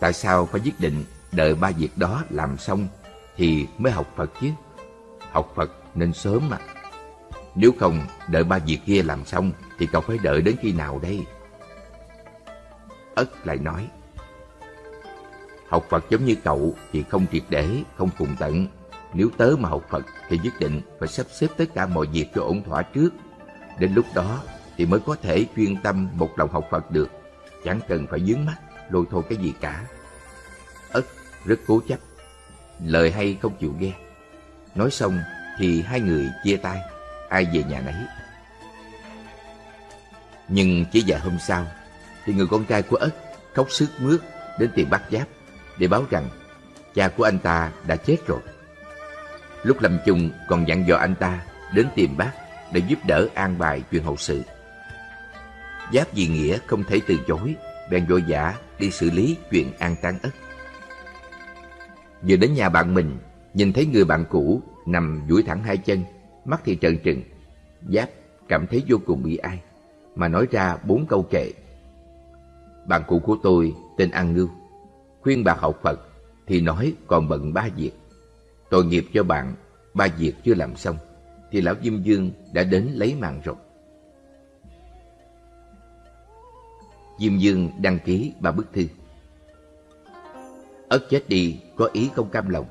Tại sao phải quyết định đợi ba việc đó làm xong thì mới học Phật chứ? Học Phật nên sớm mà. Nếu không đợi ba việc kia làm xong thì cậu phải đợi đến khi nào đây? Ất lại nói, học Phật giống như cậu thì không triệt để, không cùng tận. Nếu tớ mà học Phật thì nhất định phải sắp xếp tất cả mọi việc cho ổn thỏa trước. Đến lúc đó thì mới có thể chuyên tâm một lòng học Phật được. Chẳng cần phải dướng mắt, lôi thôi cái gì cả. Ất rất cố chấp, lời hay không chịu nghe. Nói xong thì hai người chia tay, ai về nhà nấy. Nhưng chỉ vài hôm sau, thì người con trai của Ất khóc sướt mướt đến tìm bác Giáp để báo rằng cha của anh ta đã chết rồi. Lúc lâm chung còn dặn dò anh ta đến tìm bác để giúp đỡ an bài chuyện hậu sự. Giáp vì nghĩa không thể từ chối, bèn vội vã đi xử lý chuyện an táng ất. Vừa đến nhà bạn mình, nhìn thấy người bạn cũ nằm duỗi thẳng hai chân, mắt thì trợn trừng. Giáp cảm thấy vô cùng bị ai, mà nói ra bốn câu kệ. Bạn cũ của tôi tên An Ngưu, khuyên bà học Phật thì nói còn bận ba việc. Tội nghiệp cho bạn, ba việc chưa làm xong, thì lão Diêm Dương đã đến lấy mạng rồi. Diêm Dương đăng ký ba bức thư. Ất chết đi có ý không cam lòng,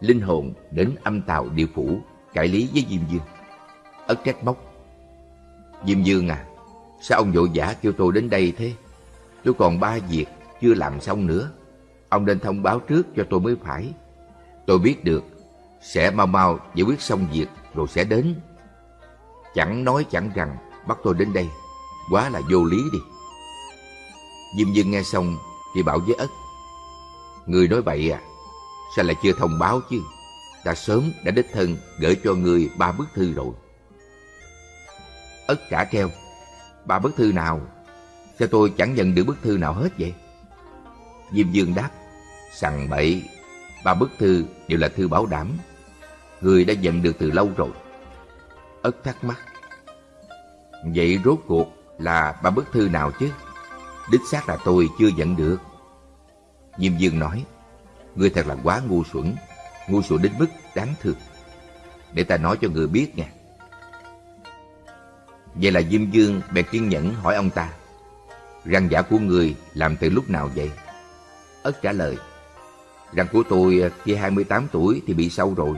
linh hồn đến âm tàu địa phủ cải lý với Diêm Dương. Ất trách móc. Diêm Dương à, sao ông vội vã kêu tôi đến đây thế? Tôi còn ba việc chưa làm xong nữa. Ông nên thông báo trước cho tôi mới phải. Tôi biết được, sẽ mau mau giải quyết xong việc rồi sẽ đến. Chẳng nói chẳng rằng bắt tôi đến đây, quá là vô lý đi. Diêm Dương nghe xong thì bảo với Ất. Người nói bậy à, sao lại chưa thông báo chứ? Ta sớm đã đích thân gửi cho người ba bức thư rồi. Ất trả treo. Ba bức thư nào? Sao tôi chẳng nhận được bức thư nào hết vậy? Diêm Dương đáp. Sằng bậy, ba bức thư đều là thư bảo đảm. Người đã nhận được từ lâu rồi. Ất thắc mắc. Vậy rốt cuộc là ba bức thư nào chứ? Đích xác là tôi chưa nhận được. Diêm Dương nói, Ngươi thật là quá ngu xuẩn, ngu xuẩn đến mức đáng thương. Để ta nói cho người biết nha. Vậy là Diêm Dương bèn kiên nhẫn hỏi ông ta, Răng giả của người làm từ lúc nào vậy? Ất trả lời, Răng của tôi khi 28 tuổi thì bị sâu rồi.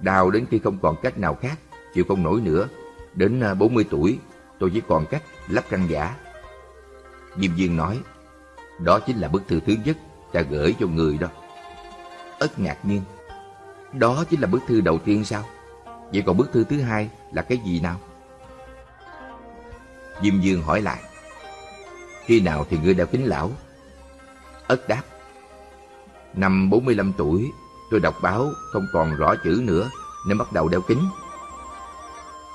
Đau đến khi không còn cách nào khác, chịu không nổi nữa. Đến à, 40 tuổi, tôi chỉ còn cách lắp răng giả. Diêm Dương nói, đó chính là bức thư thứ nhất ta gửi cho người đó. Ất ngạc nhiên, đó chính là bức thư đầu tiên sao? Vậy còn bức thư thứ hai là cái gì nào? Diêm Dương hỏi lại, khi nào thì ngươi đã kính lão? Ất đáp, năm 45 tuổi, tôi đọc báo không còn rõ chữ nữa nên bắt đầu đeo kính.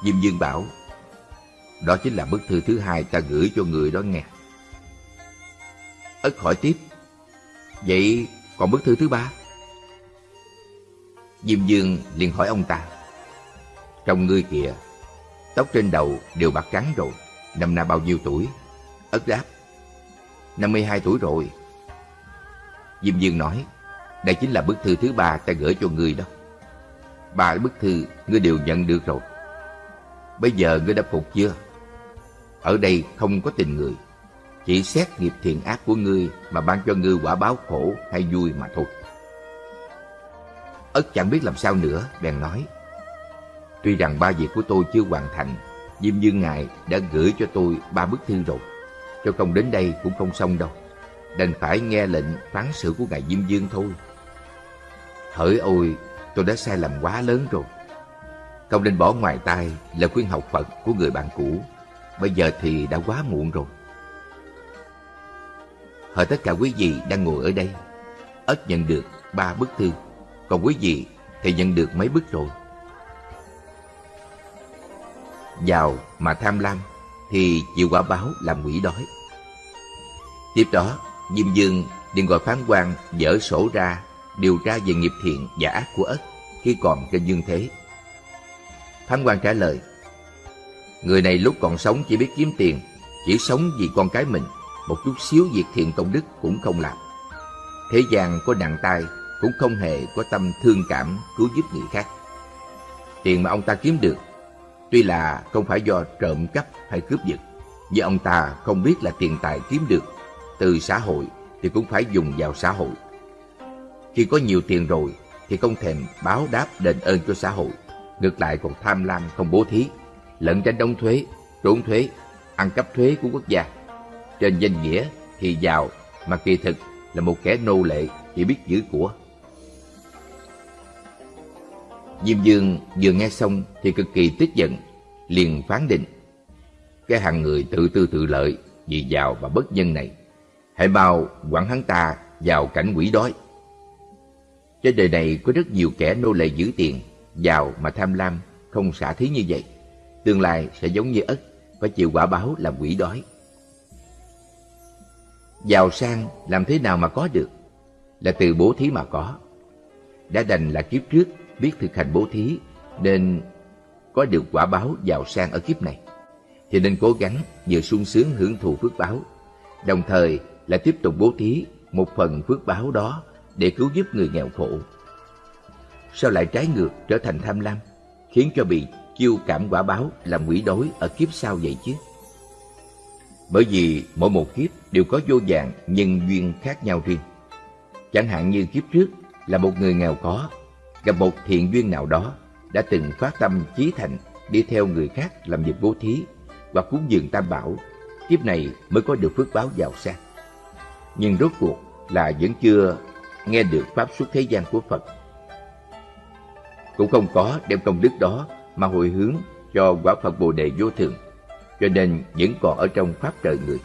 Diêm Dương bảo, đó chính là bức thư thứ hai ta gửi cho người đó nghe. Ất hỏi tiếp, vậy còn bức thư thứ ba? Diêm Dương liền hỏi ông ta, trong ngươi kìa, tóc trên đầu đều bạc trắng rồi, năm nay bao nhiêu tuổi? Ất đáp, 52 tuổi rồi. Diêm Dương nói, đây chính là bức thư thứ ba ta gửi cho ngươi đó. Ba bức thư ngươi đều nhận được rồi. Bây giờ ngươi đã phục chưa? Ở đây không có tình người chỉ xét nghiệp thiện ác của ngươi mà ban cho ngươi quả báo khổ hay vui mà thôi. Ất chẳng biết làm sao nữa, bèn nói. Tuy rằng ba việc của tôi chưa hoàn thành, Diêm Dương Ngài đã gửi cho tôi ba bức thư rồi. Cho công đến đây cũng không xong đâu. đành phải nghe lệnh phán xử của ngài Diêm Dương thôi. Hỡi ôi, tôi đã sai lầm quá lớn rồi. Không nên bỏ ngoài tai lời khuyên học Phật của người bạn cũ. Bây giờ thì đã quá muộn rồi. Hỏi tất cả quý vị đang ngồi ở đây, ất nhận được ba bức thư, còn quý vị thì nhận được mấy bức rồi. Giàu mà tham lam thì chịu quả báo làm quỷ đói. Tiếp đó, Diêm Dương liền gọi phán quan dở sổ ra điều tra về nghiệp thiện và ác của ất khi còn trên dương thế. Phán quan trả lời, Người này lúc còn sống chỉ biết kiếm tiền, chỉ sống vì con cái mình, một chút xíu việc thiện công đức cũng không làm. Thế gian có nặng tay cũng không hề có tâm thương cảm cứu giúp người khác. Tiền mà ông ta kiếm được, tuy là không phải do trộm cắp hay cướp giật, nhưng ông ta không biết là tiền tài kiếm được từ xã hội thì cũng phải dùng vào xã hội. Khi có nhiều tiền rồi thì không thèm báo đáp đền ơn cho xã hội, ngược lại còn tham lam không bố thí, lẫn tránh đóng thuế, trốn thuế, ăn cắp thuế của quốc gia. Trên danh nghĩa thì giàu mà kỳ thực là một kẻ nô lệ chỉ biết giữ của. Diêm Dương vừa nghe xong thì cực kỳ tức giận, liền phán định. Cái hàng người tự tư tự lợi vì giàu và bất nhân này, hãy bao quản hắn ta vào cảnh quỷ đói. Trên đời này có rất nhiều kẻ nô lệ giữ tiền, giàu mà tham lam, không xả thí như vậy. Tương lai sẽ giống như ất, phải chịu quả báo làm quỷ đói. Giàu sang làm thế nào mà có được? Là từ bố thí mà có. Đã đành là kiếp trước biết thực hành bố thí nên có được quả báo giàu sang ở kiếp này. Thì nên cố gắng vừa sung sướng hưởng thụ phước báo, đồng thời là tiếp tục bố thí một phần phước báo đó để cứu giúp người nghèo khổ. Sao lại trái ngược trở thành tham lam, khiến cho bị chiêu cảm quả báo làm quỷ đối ở kiếp sau vậy chứ? Bởi vì mỗi một kiếp đều có vô vàng nhân duyên khác nhau riêng. Chẳng hạn như kiếp trước là một người nghèo khó gặp một thiện duyên nào đó, đã từng phát tâm chí thành đi theo người khác làm việc bố thí và cúng dường tam bảo, kiếp này mới có được phước báo giàu sang. Nhưng rốt cuộc là vẫn chưa nghe được pháp xuất thế gian của Phật. Cũng không có đem công đức đó mà hồi hướng cho quả Phật Bồ Đề vô thường cho nên vẫn còn ở trong pháp trời người,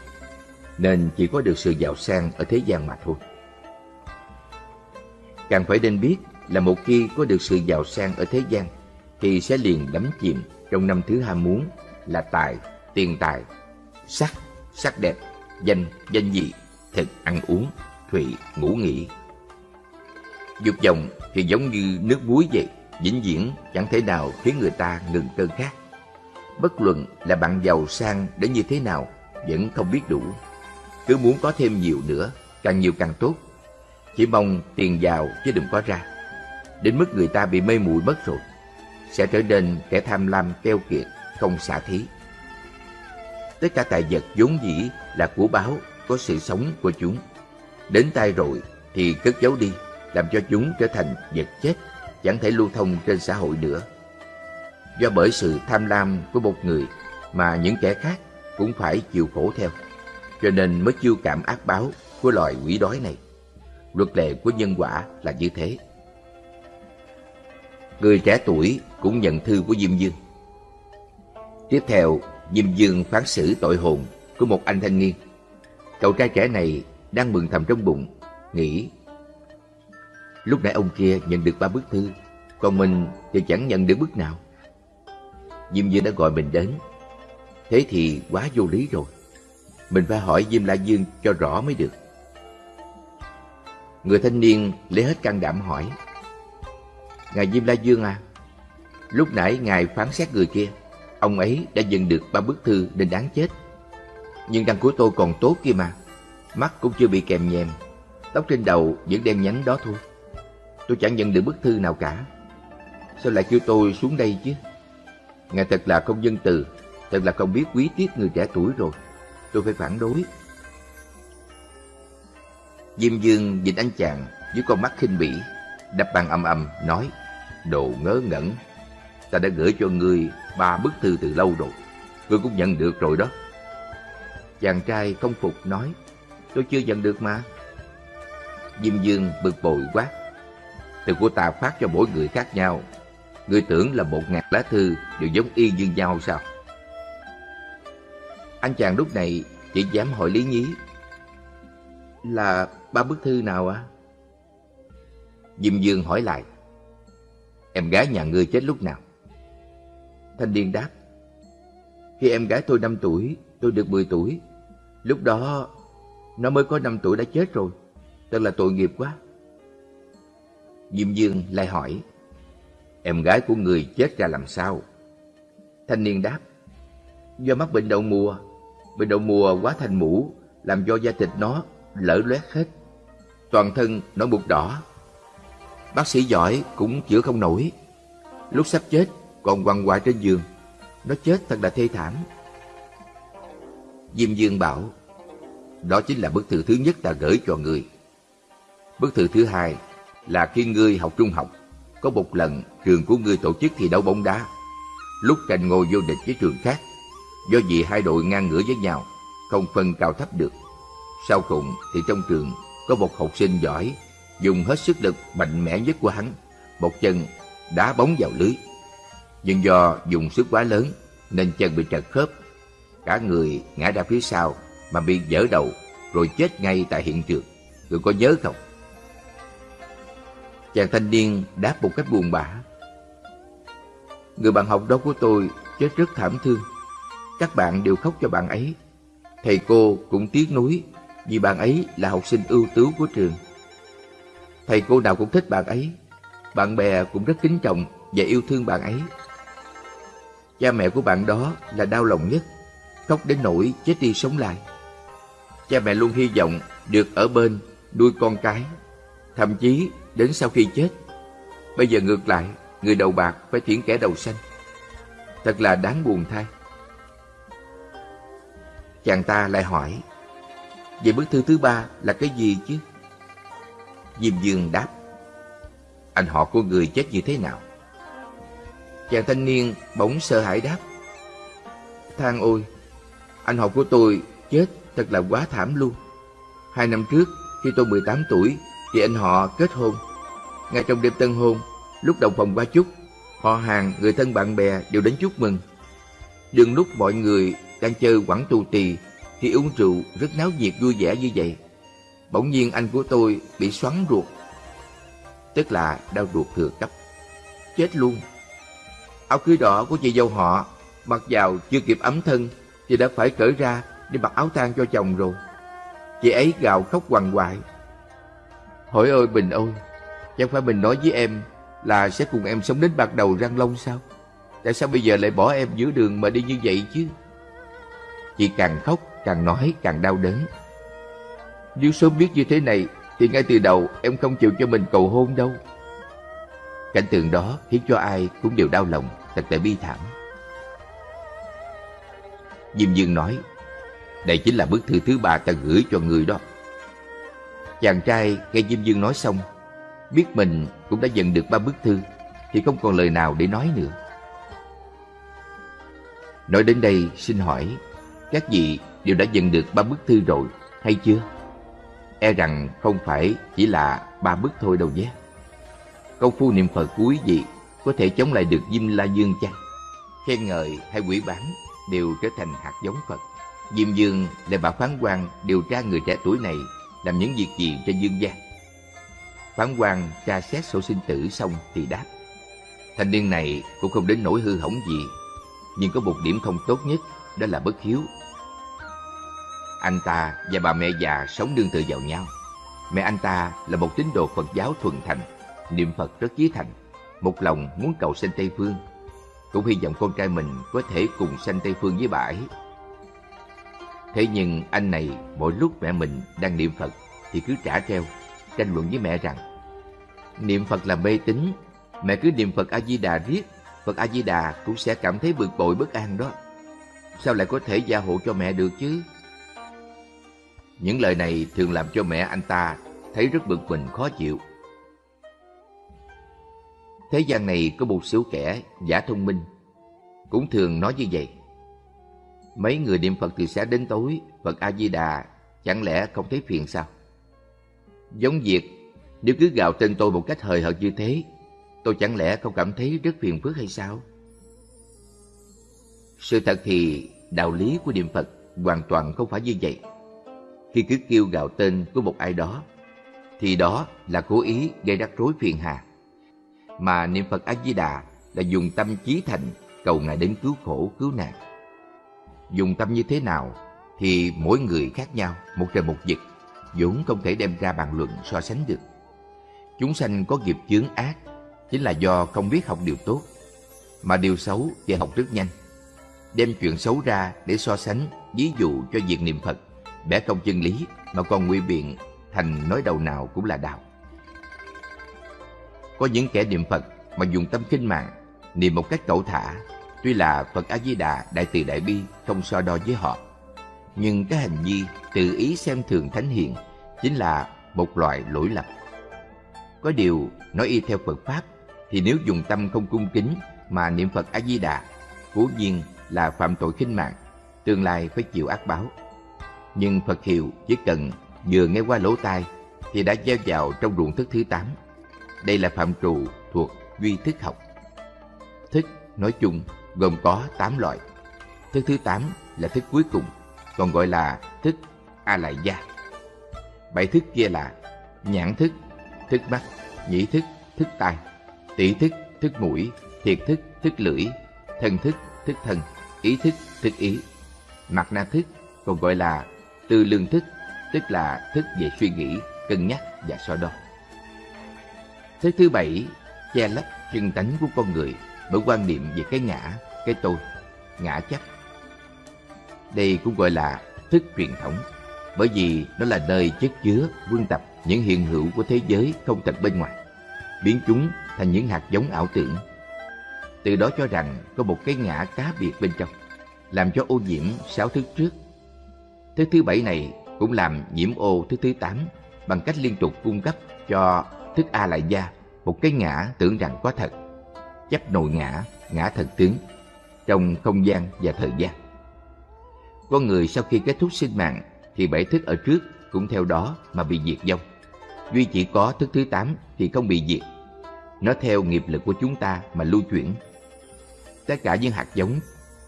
nên chỉ có được sự giàu sang ở thế gian mà thôi. Càng phải nên biết là một khi có được sự giàu sang ở thế gian, thì sẽ liền đắm chìm trong năm thứ ham muốn là tài, tiền tài, sắc, sắc đẹp, danh, danh dị, thực, ăn uống, thụy, ngủ nghỉ. Dục vọng thì giống như nước muối vậy, vĩnh viễn chẳng thể nào khiến người ta ngừng cơn khát bất luận là bạn giàu sang đến như thế nào, vẫn không biết đủ. Cứ muốn có thêm nhiều nữa, càng nhiều càng tốt. Chỉ mong tiền giàu chứ đừng có ra. Đến mức người ta bị mê muội mất rồi, sẽ trở nên kẻ tham lam keo kiệt, không xả thí. Tất cả tài vật vốn dĩ là của báo, có sự sống của chúng. Đến tay rồi thì cất giấu đi, làm cho chúng trở thành vật chết, chẳng thể lưu thông trên xã hội nữa do bởi sự tham lam của một người mà những kẻ khác cũng phải chịu khổ theo, cho nên mới chiêu cảm ác báo của loài quỷ đói này. Luật lệ của nhân quả là như thế. Người trẻ tuổi cũng nhận thư của Diêm Dương. Tiếp theo, Diêm Dương phán xử tội hồn của một anh thanh niên. Cậu trai trẻ này đang mừng thầm trong bụng, nghĩ Lúc nãy ông kia nhận được ba bức thư, còn mình thì chẳng nhận được bức nào. Diêm Dương đã gọi mình đến. Thế thì quá vô lý rồi. Mình phải hỏi Diêm La Dương cho rõ mới được. Người thanh niên lấy hết can đảm hỏi. Ngài Diêm La Dương à, lúc nãy ngài phán xét người kia, ông ấy đã nhận được ba bức thư nên đáng chết. Nhưng răng của tôi còn tốt kia mà, mắt cũng chưa bị kèm nhèm, tóc trên đầu vẫn đen nhánh đó thôi. Tôi chẳng nhận được bức thư nào cả. Sao lại kêu tôi xuống đây chứ? Ngài thật là không dân từ, thật là không biết quý tiếc người trẻ tuổi rồi. Tôi phải phản đối. Diêm Dương nhìn anh chàng với con mắt khinh bỉ, đập bàn ầm ầm nói, đồ ngớ ngẩn. Ta đã gửi cho ngươi ba bức thư từ lâu rồi, ngươi cũng nhận được rồi đó. Chàng trai không phục nói, tôi chưa nhận được mà. Diêm Dương bực bội quát. Từ của ta phát cho mỗi người khác nhau. Người tưởng là một ngàn lá thư đều giống y như nhau sao? Anh chàng lúc này chỉ dám hỏi Lý Nhí. Là ba bức thư nào ạ? À? Diêm Dương hỏi lại. Em gái nhà ngươi chết lúc nào? Thanh niên đáp. Khi em gái tôi 5 tuổi, tôi được 10 tuổi. Lúc đó, nó mới có 5 tuổi đã chết rồi. Thật là tội nghiệp quá. Diêm Dương lại hỏi. Em gái của người chết ra làm sao? Thanh niên đáp. Do mắc bệnh đậu mùa. Bệnh đậu mùa quá thành mũ, làm cho da thịt nó lở loét hết. Toàn thân nó bụt đỏ. Bác sĩ giỏi cũng chữa không nổi. Lúc sắp chết còn quằn quại trên giường. Nó chết thật là thê thảm. Diêm Dương bảo, đó chính là bức thư thứ nhất ta gửi cho người. Bức thư thứ hai là khi ngươi học trung học, có một lần trường của ngươi tổ chức thi đấu bóng đá. Lúc tranh ngôi vô địch với trường khác, do vì hai đội ngang ngửa với nhau, không phân cao thấp được. Sau cùng thì trong trường có một học sinh giỏi, dùng hết sức lực mạnh mẽ nhất của hắn, một chân đá bóng vào lưới nhưng do dùng sức quá lớn nên chân bị trật khớp. Cả người ngã ra phía sau mà bị dở đầu rồi chết ngay tại hiện trường. Người có nhớ không? Chàng thanh niên đáp một cách buồn bã. Người bạn học đó của tôi chết rất thảm thương. Các bạn đều khóc cho bạn ấy. Thầy cô cũng tiếc nuối vì bạn ấy là học sinh ưu tú của trường. Thầy cô nào cũng thích bạn ấy. Bạn bè cũng rất kính trọng và yêu thương bạn ấy. Cha mẹ của bạn đó là đau lòng nhất, khóc đến nỗi chết đi sống lại. Cha mẹ luôn hy vọng được ở bên nuôi con cái, thậm chí đến sau khi chết. Bây giờ ngược lại, người đầu bạc phải thiển kẻ đầu xanh. Thật là đáng buồn thay. Chàng ta lại hỏi, vậy bức thư thứ ba là cái gì chứ? Diêm Dương đáp, anh họ của người chết như thế nào? Chàng thanh niên bỗng sợ hãi đáp Thang ôi Anh họ của tôi chết thật là quá thảm luôn. Hai năm trước khi tôi 18 tuổi Thì anh họ kết hôn. Ngay trong đêm tân hôn Lúc đồng phòng qua chúc Họ hàng, người thân bạn bè đều đến chúc mừng. Đừng lúc mọi người đang chơi quẳng tù tì Thì uống rượu rất náo nhiệt vui vẻ như vậy. Bỗng nhiên anh của tôi bị xoắn ruột Tức là đau ruột thừa cấp Chết luôn Áo cưới đỏ của chị dâu họ mặc vào chưa kịp ấm thân thì đã phải cởi ra để mặc áo tang cho chồng rồi. Chị ấy gào khóc hoàng hoại, Hỏi ơi Bình ơi, chẳng phải mình nói với em là sẽ cùng em sống đến bạc đầu răng long sao? Tại sao bây giờ lại bỏ em giữa đường mà đi như vậy chứ? Chị càng khóc, càng nói, càng đau đớn. Nếu sớm biết như thế này, thì ngay từ đầu em không chịu cho mình cầu hôn đâu. Cảnh tượng đó khiến cho ai cũng đều đau lòng, thật là bi thảm. Diêm Dương nói, đây chính là bức thư thứ ba ta gửi cho người đó. Chàng trai nghe Diêm Dương nói xong, biết mình cũng đã nhận được ba bức thư, thì không còn lời nào để nói nữa. Nói đến đây xin hỏi, các vị đều đã nhận được ba bức thư rồi hay chưa? E rằng không phải chỉ là ba bước thôi đâu nhé công phu niệm Phật của quý vị có thể chống lại được Diêm La Dương chăng? Khen ngợi hay quỷ bán đều trở thành hạt giống Phật. Diêm Dương là bà phán quan điều tra người trẻ tuổi này làm những việc gì cho dương gian. Phán quan tra xét sổ sinh tử xong thì đáp. Thanh niên này cũng không đến nỗi hư hỏng gì, nhưng có một điểm không tốt nhất, đó là bất hiếu. Anh ta và bà mẹ già sống đương tự vào nhau. Mẹ anh ta là một tín đồ Phật giáo thuần thành, niệm Phật rất chí thành, một lòng muốn cầu sanh Tây Phương. Cũng hy vọng con trai mình có thể cùng sanh Tây Phương với bà ấy. Thế nhưng anh này mỗi lúc mẹ mình đang niệm Phật thì cứ trả treo, tranh luận với mẹ rằng Niệm Phật là mê tín, mẹ cứ niệm Phật A-di-đà riết, Phật A-di-đà cũng sẽ cảm thấy bực bội bất an đó. Sao lại có thể gia hộ cho mẹ được chứ? Những lời này thường làm cho mẹ anh ta thấy rất bực mình khó chịu. Thế gian này có một số kẻ giả thông minh, cũng thường nói như vậy. Mấy người niệm Phật từ sáng đến tối, Phật A-di-đà chẳng lẽ không thấy phiền sao? Giống việc nếu cứ gào tên tôi một cách hời hợt như thế, tôi chẳng lẽ không cảm thấy rất phiền phức hay sao? Sự thật thì đạo lý của niệm Phật hoàn toàn không phải như vậy. Khi cứ kêu gào tên của một ai đó, thì đó là cố ý gây rắc rối phiền hà. Mà niệm Phật A-di-đà là dùng tâm trí thành cầu Ngài đến cứu khổ, cứu nạn. Dùng tâm như thế nào thì mỗi người khác nhau, một trời một vực, vốn không thể đem ra bàn luận so sánh được. Chúng sanh có nghiệp chướng ác chính là do không biết học điều tốt, mà điều xấu thì học rất nhanh. Đem chuyện xấu ra để so sánh, ví dụ cho việc niệm Phật, bẻ cong chân lý mà còn nguy biện thành nói đầu nào cũng là đạo. Có những kẻ niệm Phật mà dùng tâm kinh mạng, niệm một cách cẩu thả, tuy là Phật A Di Đà đại từ đại bi không so đo với họ, nhưng cái hành vi tự ý xem thường thánh hiền chính là một loại lỗi lầm. Có điều, nói y theo Phật Pháp, thì nếu dùng tâm không cung kính mà niệm Phật A-di-đà, cố nhiên là phạm tội khinh mạng, tương lai phải chịu ác báo. Nhưng Phật hiệu chỉ cần vừa nghe qua lỗ tai thì đã gieo vào trong ruộng thức thứ tám. Đây là phạm trù thuộc duy thức học. Thức nói chung gồm có tám loại. Thức thứ tám là thức cuối cùng, còn gọi là thức A Lại Gia. Bảy thức kia là nhãn thức, thức mắt, nhĩ thức, thức tai, tỷ thức, thức mũi, thiệt thức, thức lưỡi, thân thức, thức thân, ý thức, thức ý. Mặt na thức còn gọi là từ lương thức, tức là thức về suy nghĩ, cân nhắc và so đo. thế thứ bảy, che lấp chân tánh của con người bởi quan niệm về cái ngã, cái tôi, ngã chấp. Đây cũng gọi là thức truyền thống, bởi vì nó là nơi chất chứa, quân tập những hiện hữu của thế giới không thật bên ngoài, biến chúng thành những hạt giống ảo tưởng. Từ đó cho rằng có một cái ngã cá biệt bên trong, làm cho ô nhiễm sáu thức trước thứ thứ bảy này cũng làm nhiễm ô thứ thứ tám bằng cách liên tục cung cấp cho thức A lại gia một cái ngã tưởng rằng có thật, chấp nội ngã, ngã thật tướng trong không gian và thời gian. Con người sau khi kết thúc sinh mạng thì bảy thức ở trước cũng theo đó mà bị diệt vong. Duy chỉ có thức thứ tám thì không bị diệt. Nó theo nghiệp lực của chúng ta mà lưu chuyển. Tất cả những hạt giống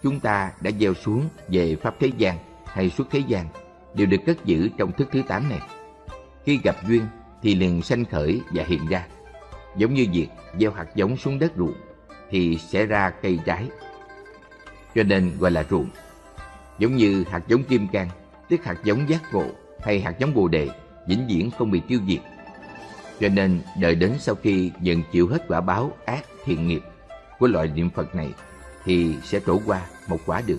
chúng ta đã gieo xuống về pháp thế gian hay suốt thế gian đều được cất giữ trong thức thứ tám này. Khi gặp duyên thì liền sanh khởi và hiện ra. Giống như việc gieo hạt giống xuống đất ruộng thì sẽ ra cây trái. Cho nên gọi là ruộng. Giống như hạt giống kim cang, tức hạt giống giác ngộ hay hạt giống bồ đề vĩnh viễn không bị tiêu diệt. Cho nên đợi đến sau khi nhận chịu hết quả báo ác thiện nghiệp của loại niệm Phật này thì sẽ trổ qua một quả được.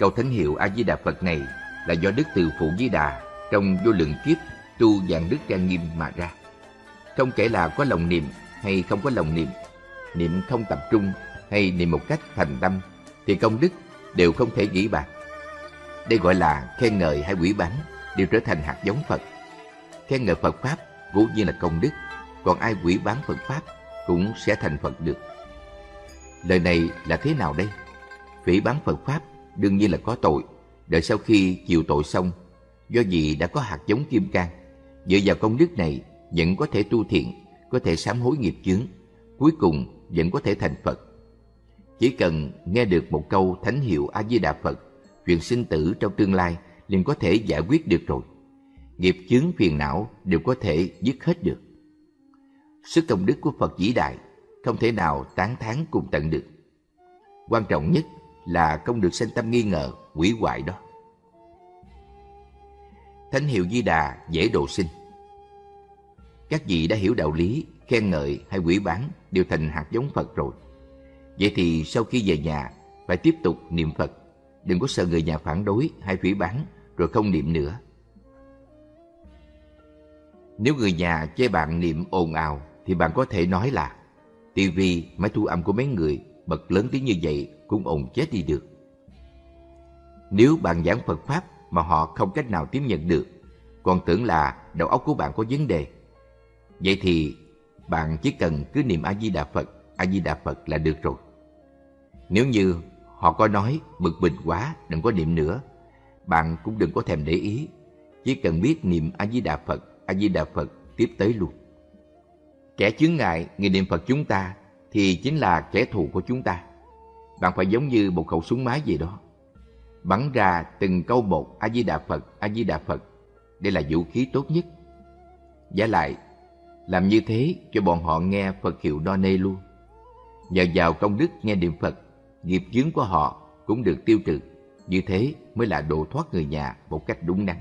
Câu thánh hiệu A Di Đà Phật này là do Đức Từ Phụ Di Đà trong vô lượng kiếp tu dạng đức trang nghiêm mà ra. Không kể là có lòng niệm hay không có lòng niệm, niệm không tập trung hay niệm một cách thành tâm thì công đức đều không thể nghĩ bạc. Đây gọi là khen ngợi hay quỷ bán đều trở thành hạt giống Phật. Khen ngợi Phật Pháp cố nhiên là công đức, còn ai quỷ bán Phật Pháp cũng sẽ thành Phật được. Lời này là thế nào đây? quỷ bán Phật Pháp đương nhiên là có tội. Đợi sau khi chịu tội xong, do vì đã có hạt giống kim cang, dựa vào công đức này vẫn có thể tu thiện, có thể sám hối nghiệp chướng, cuối cùng vẫn có thể thành Phật. Chỉ cần nghe được một câu thánh hiệu A Di Đà Phật, chuyện sinh tử trong tương lai liền có thể giải quyết được rồi. Nghiệp chướng phiền não đều có thể dứt hết được. Sức công đức của Phật vĩ đại không thể nào tán thán cùng tận được. Quan trọng nhất là không được sinh tâm nghi ngờ, quỷ hoại đó. Thánh hiệu Di Đà dễ độ sinh. Các vị đã hiểu đạo lý, khen ngợi hay quỷ bán đều thành hạt giống Phật rồi. Vậy thì sau khi về nhà phải tiếp tục niệm Phật, đừng có sợ người nhà phản đối hay phỉ bán rồi không niệm nữa. Nếu người nhà chê bạn niệm ồn ào thì bạn có thể nói là tivi, máy thu âm của mấy người bật lớn tiếng như vậy cũng ồn chết đi được. Nếu bạn giảng Phật Pháp mà họ không cách nào tiếp nhận được, còn tưởng là đầu óc của bạn có vấn đề, vậy thì bạn chỉ cần cứ niệm A-di-đà Phật, A-di-đà Phật là được rồi. Nếu như họ có nói bực bình quá, đừng có niệm nữa, bạn cũng đừng có thèm để ý. Chỉ cần biết niệm A-di-đà Phật, A-di-đà Phật tiếp tới luôn. Kẻ chướng ngại người niệm Phật chúng ta thì chính là kẻ thù của chúng ta. Bạn phải giống như một khẩu súng máy gì đó. Bắn ra từng câu một A-di-đà Phật, A-di-đà Phật. Đây là vũ khí tốt nhất. Giả lại, làm như thế cho bọn họ nghe Phật hiệu đo nê luôn. Nhờ vào công đức nghe niệm Phật, nghiệp chướng của họ cũng được tiêu trừ. Như thế mới là độ thoát người nhà một cách đúng đắn.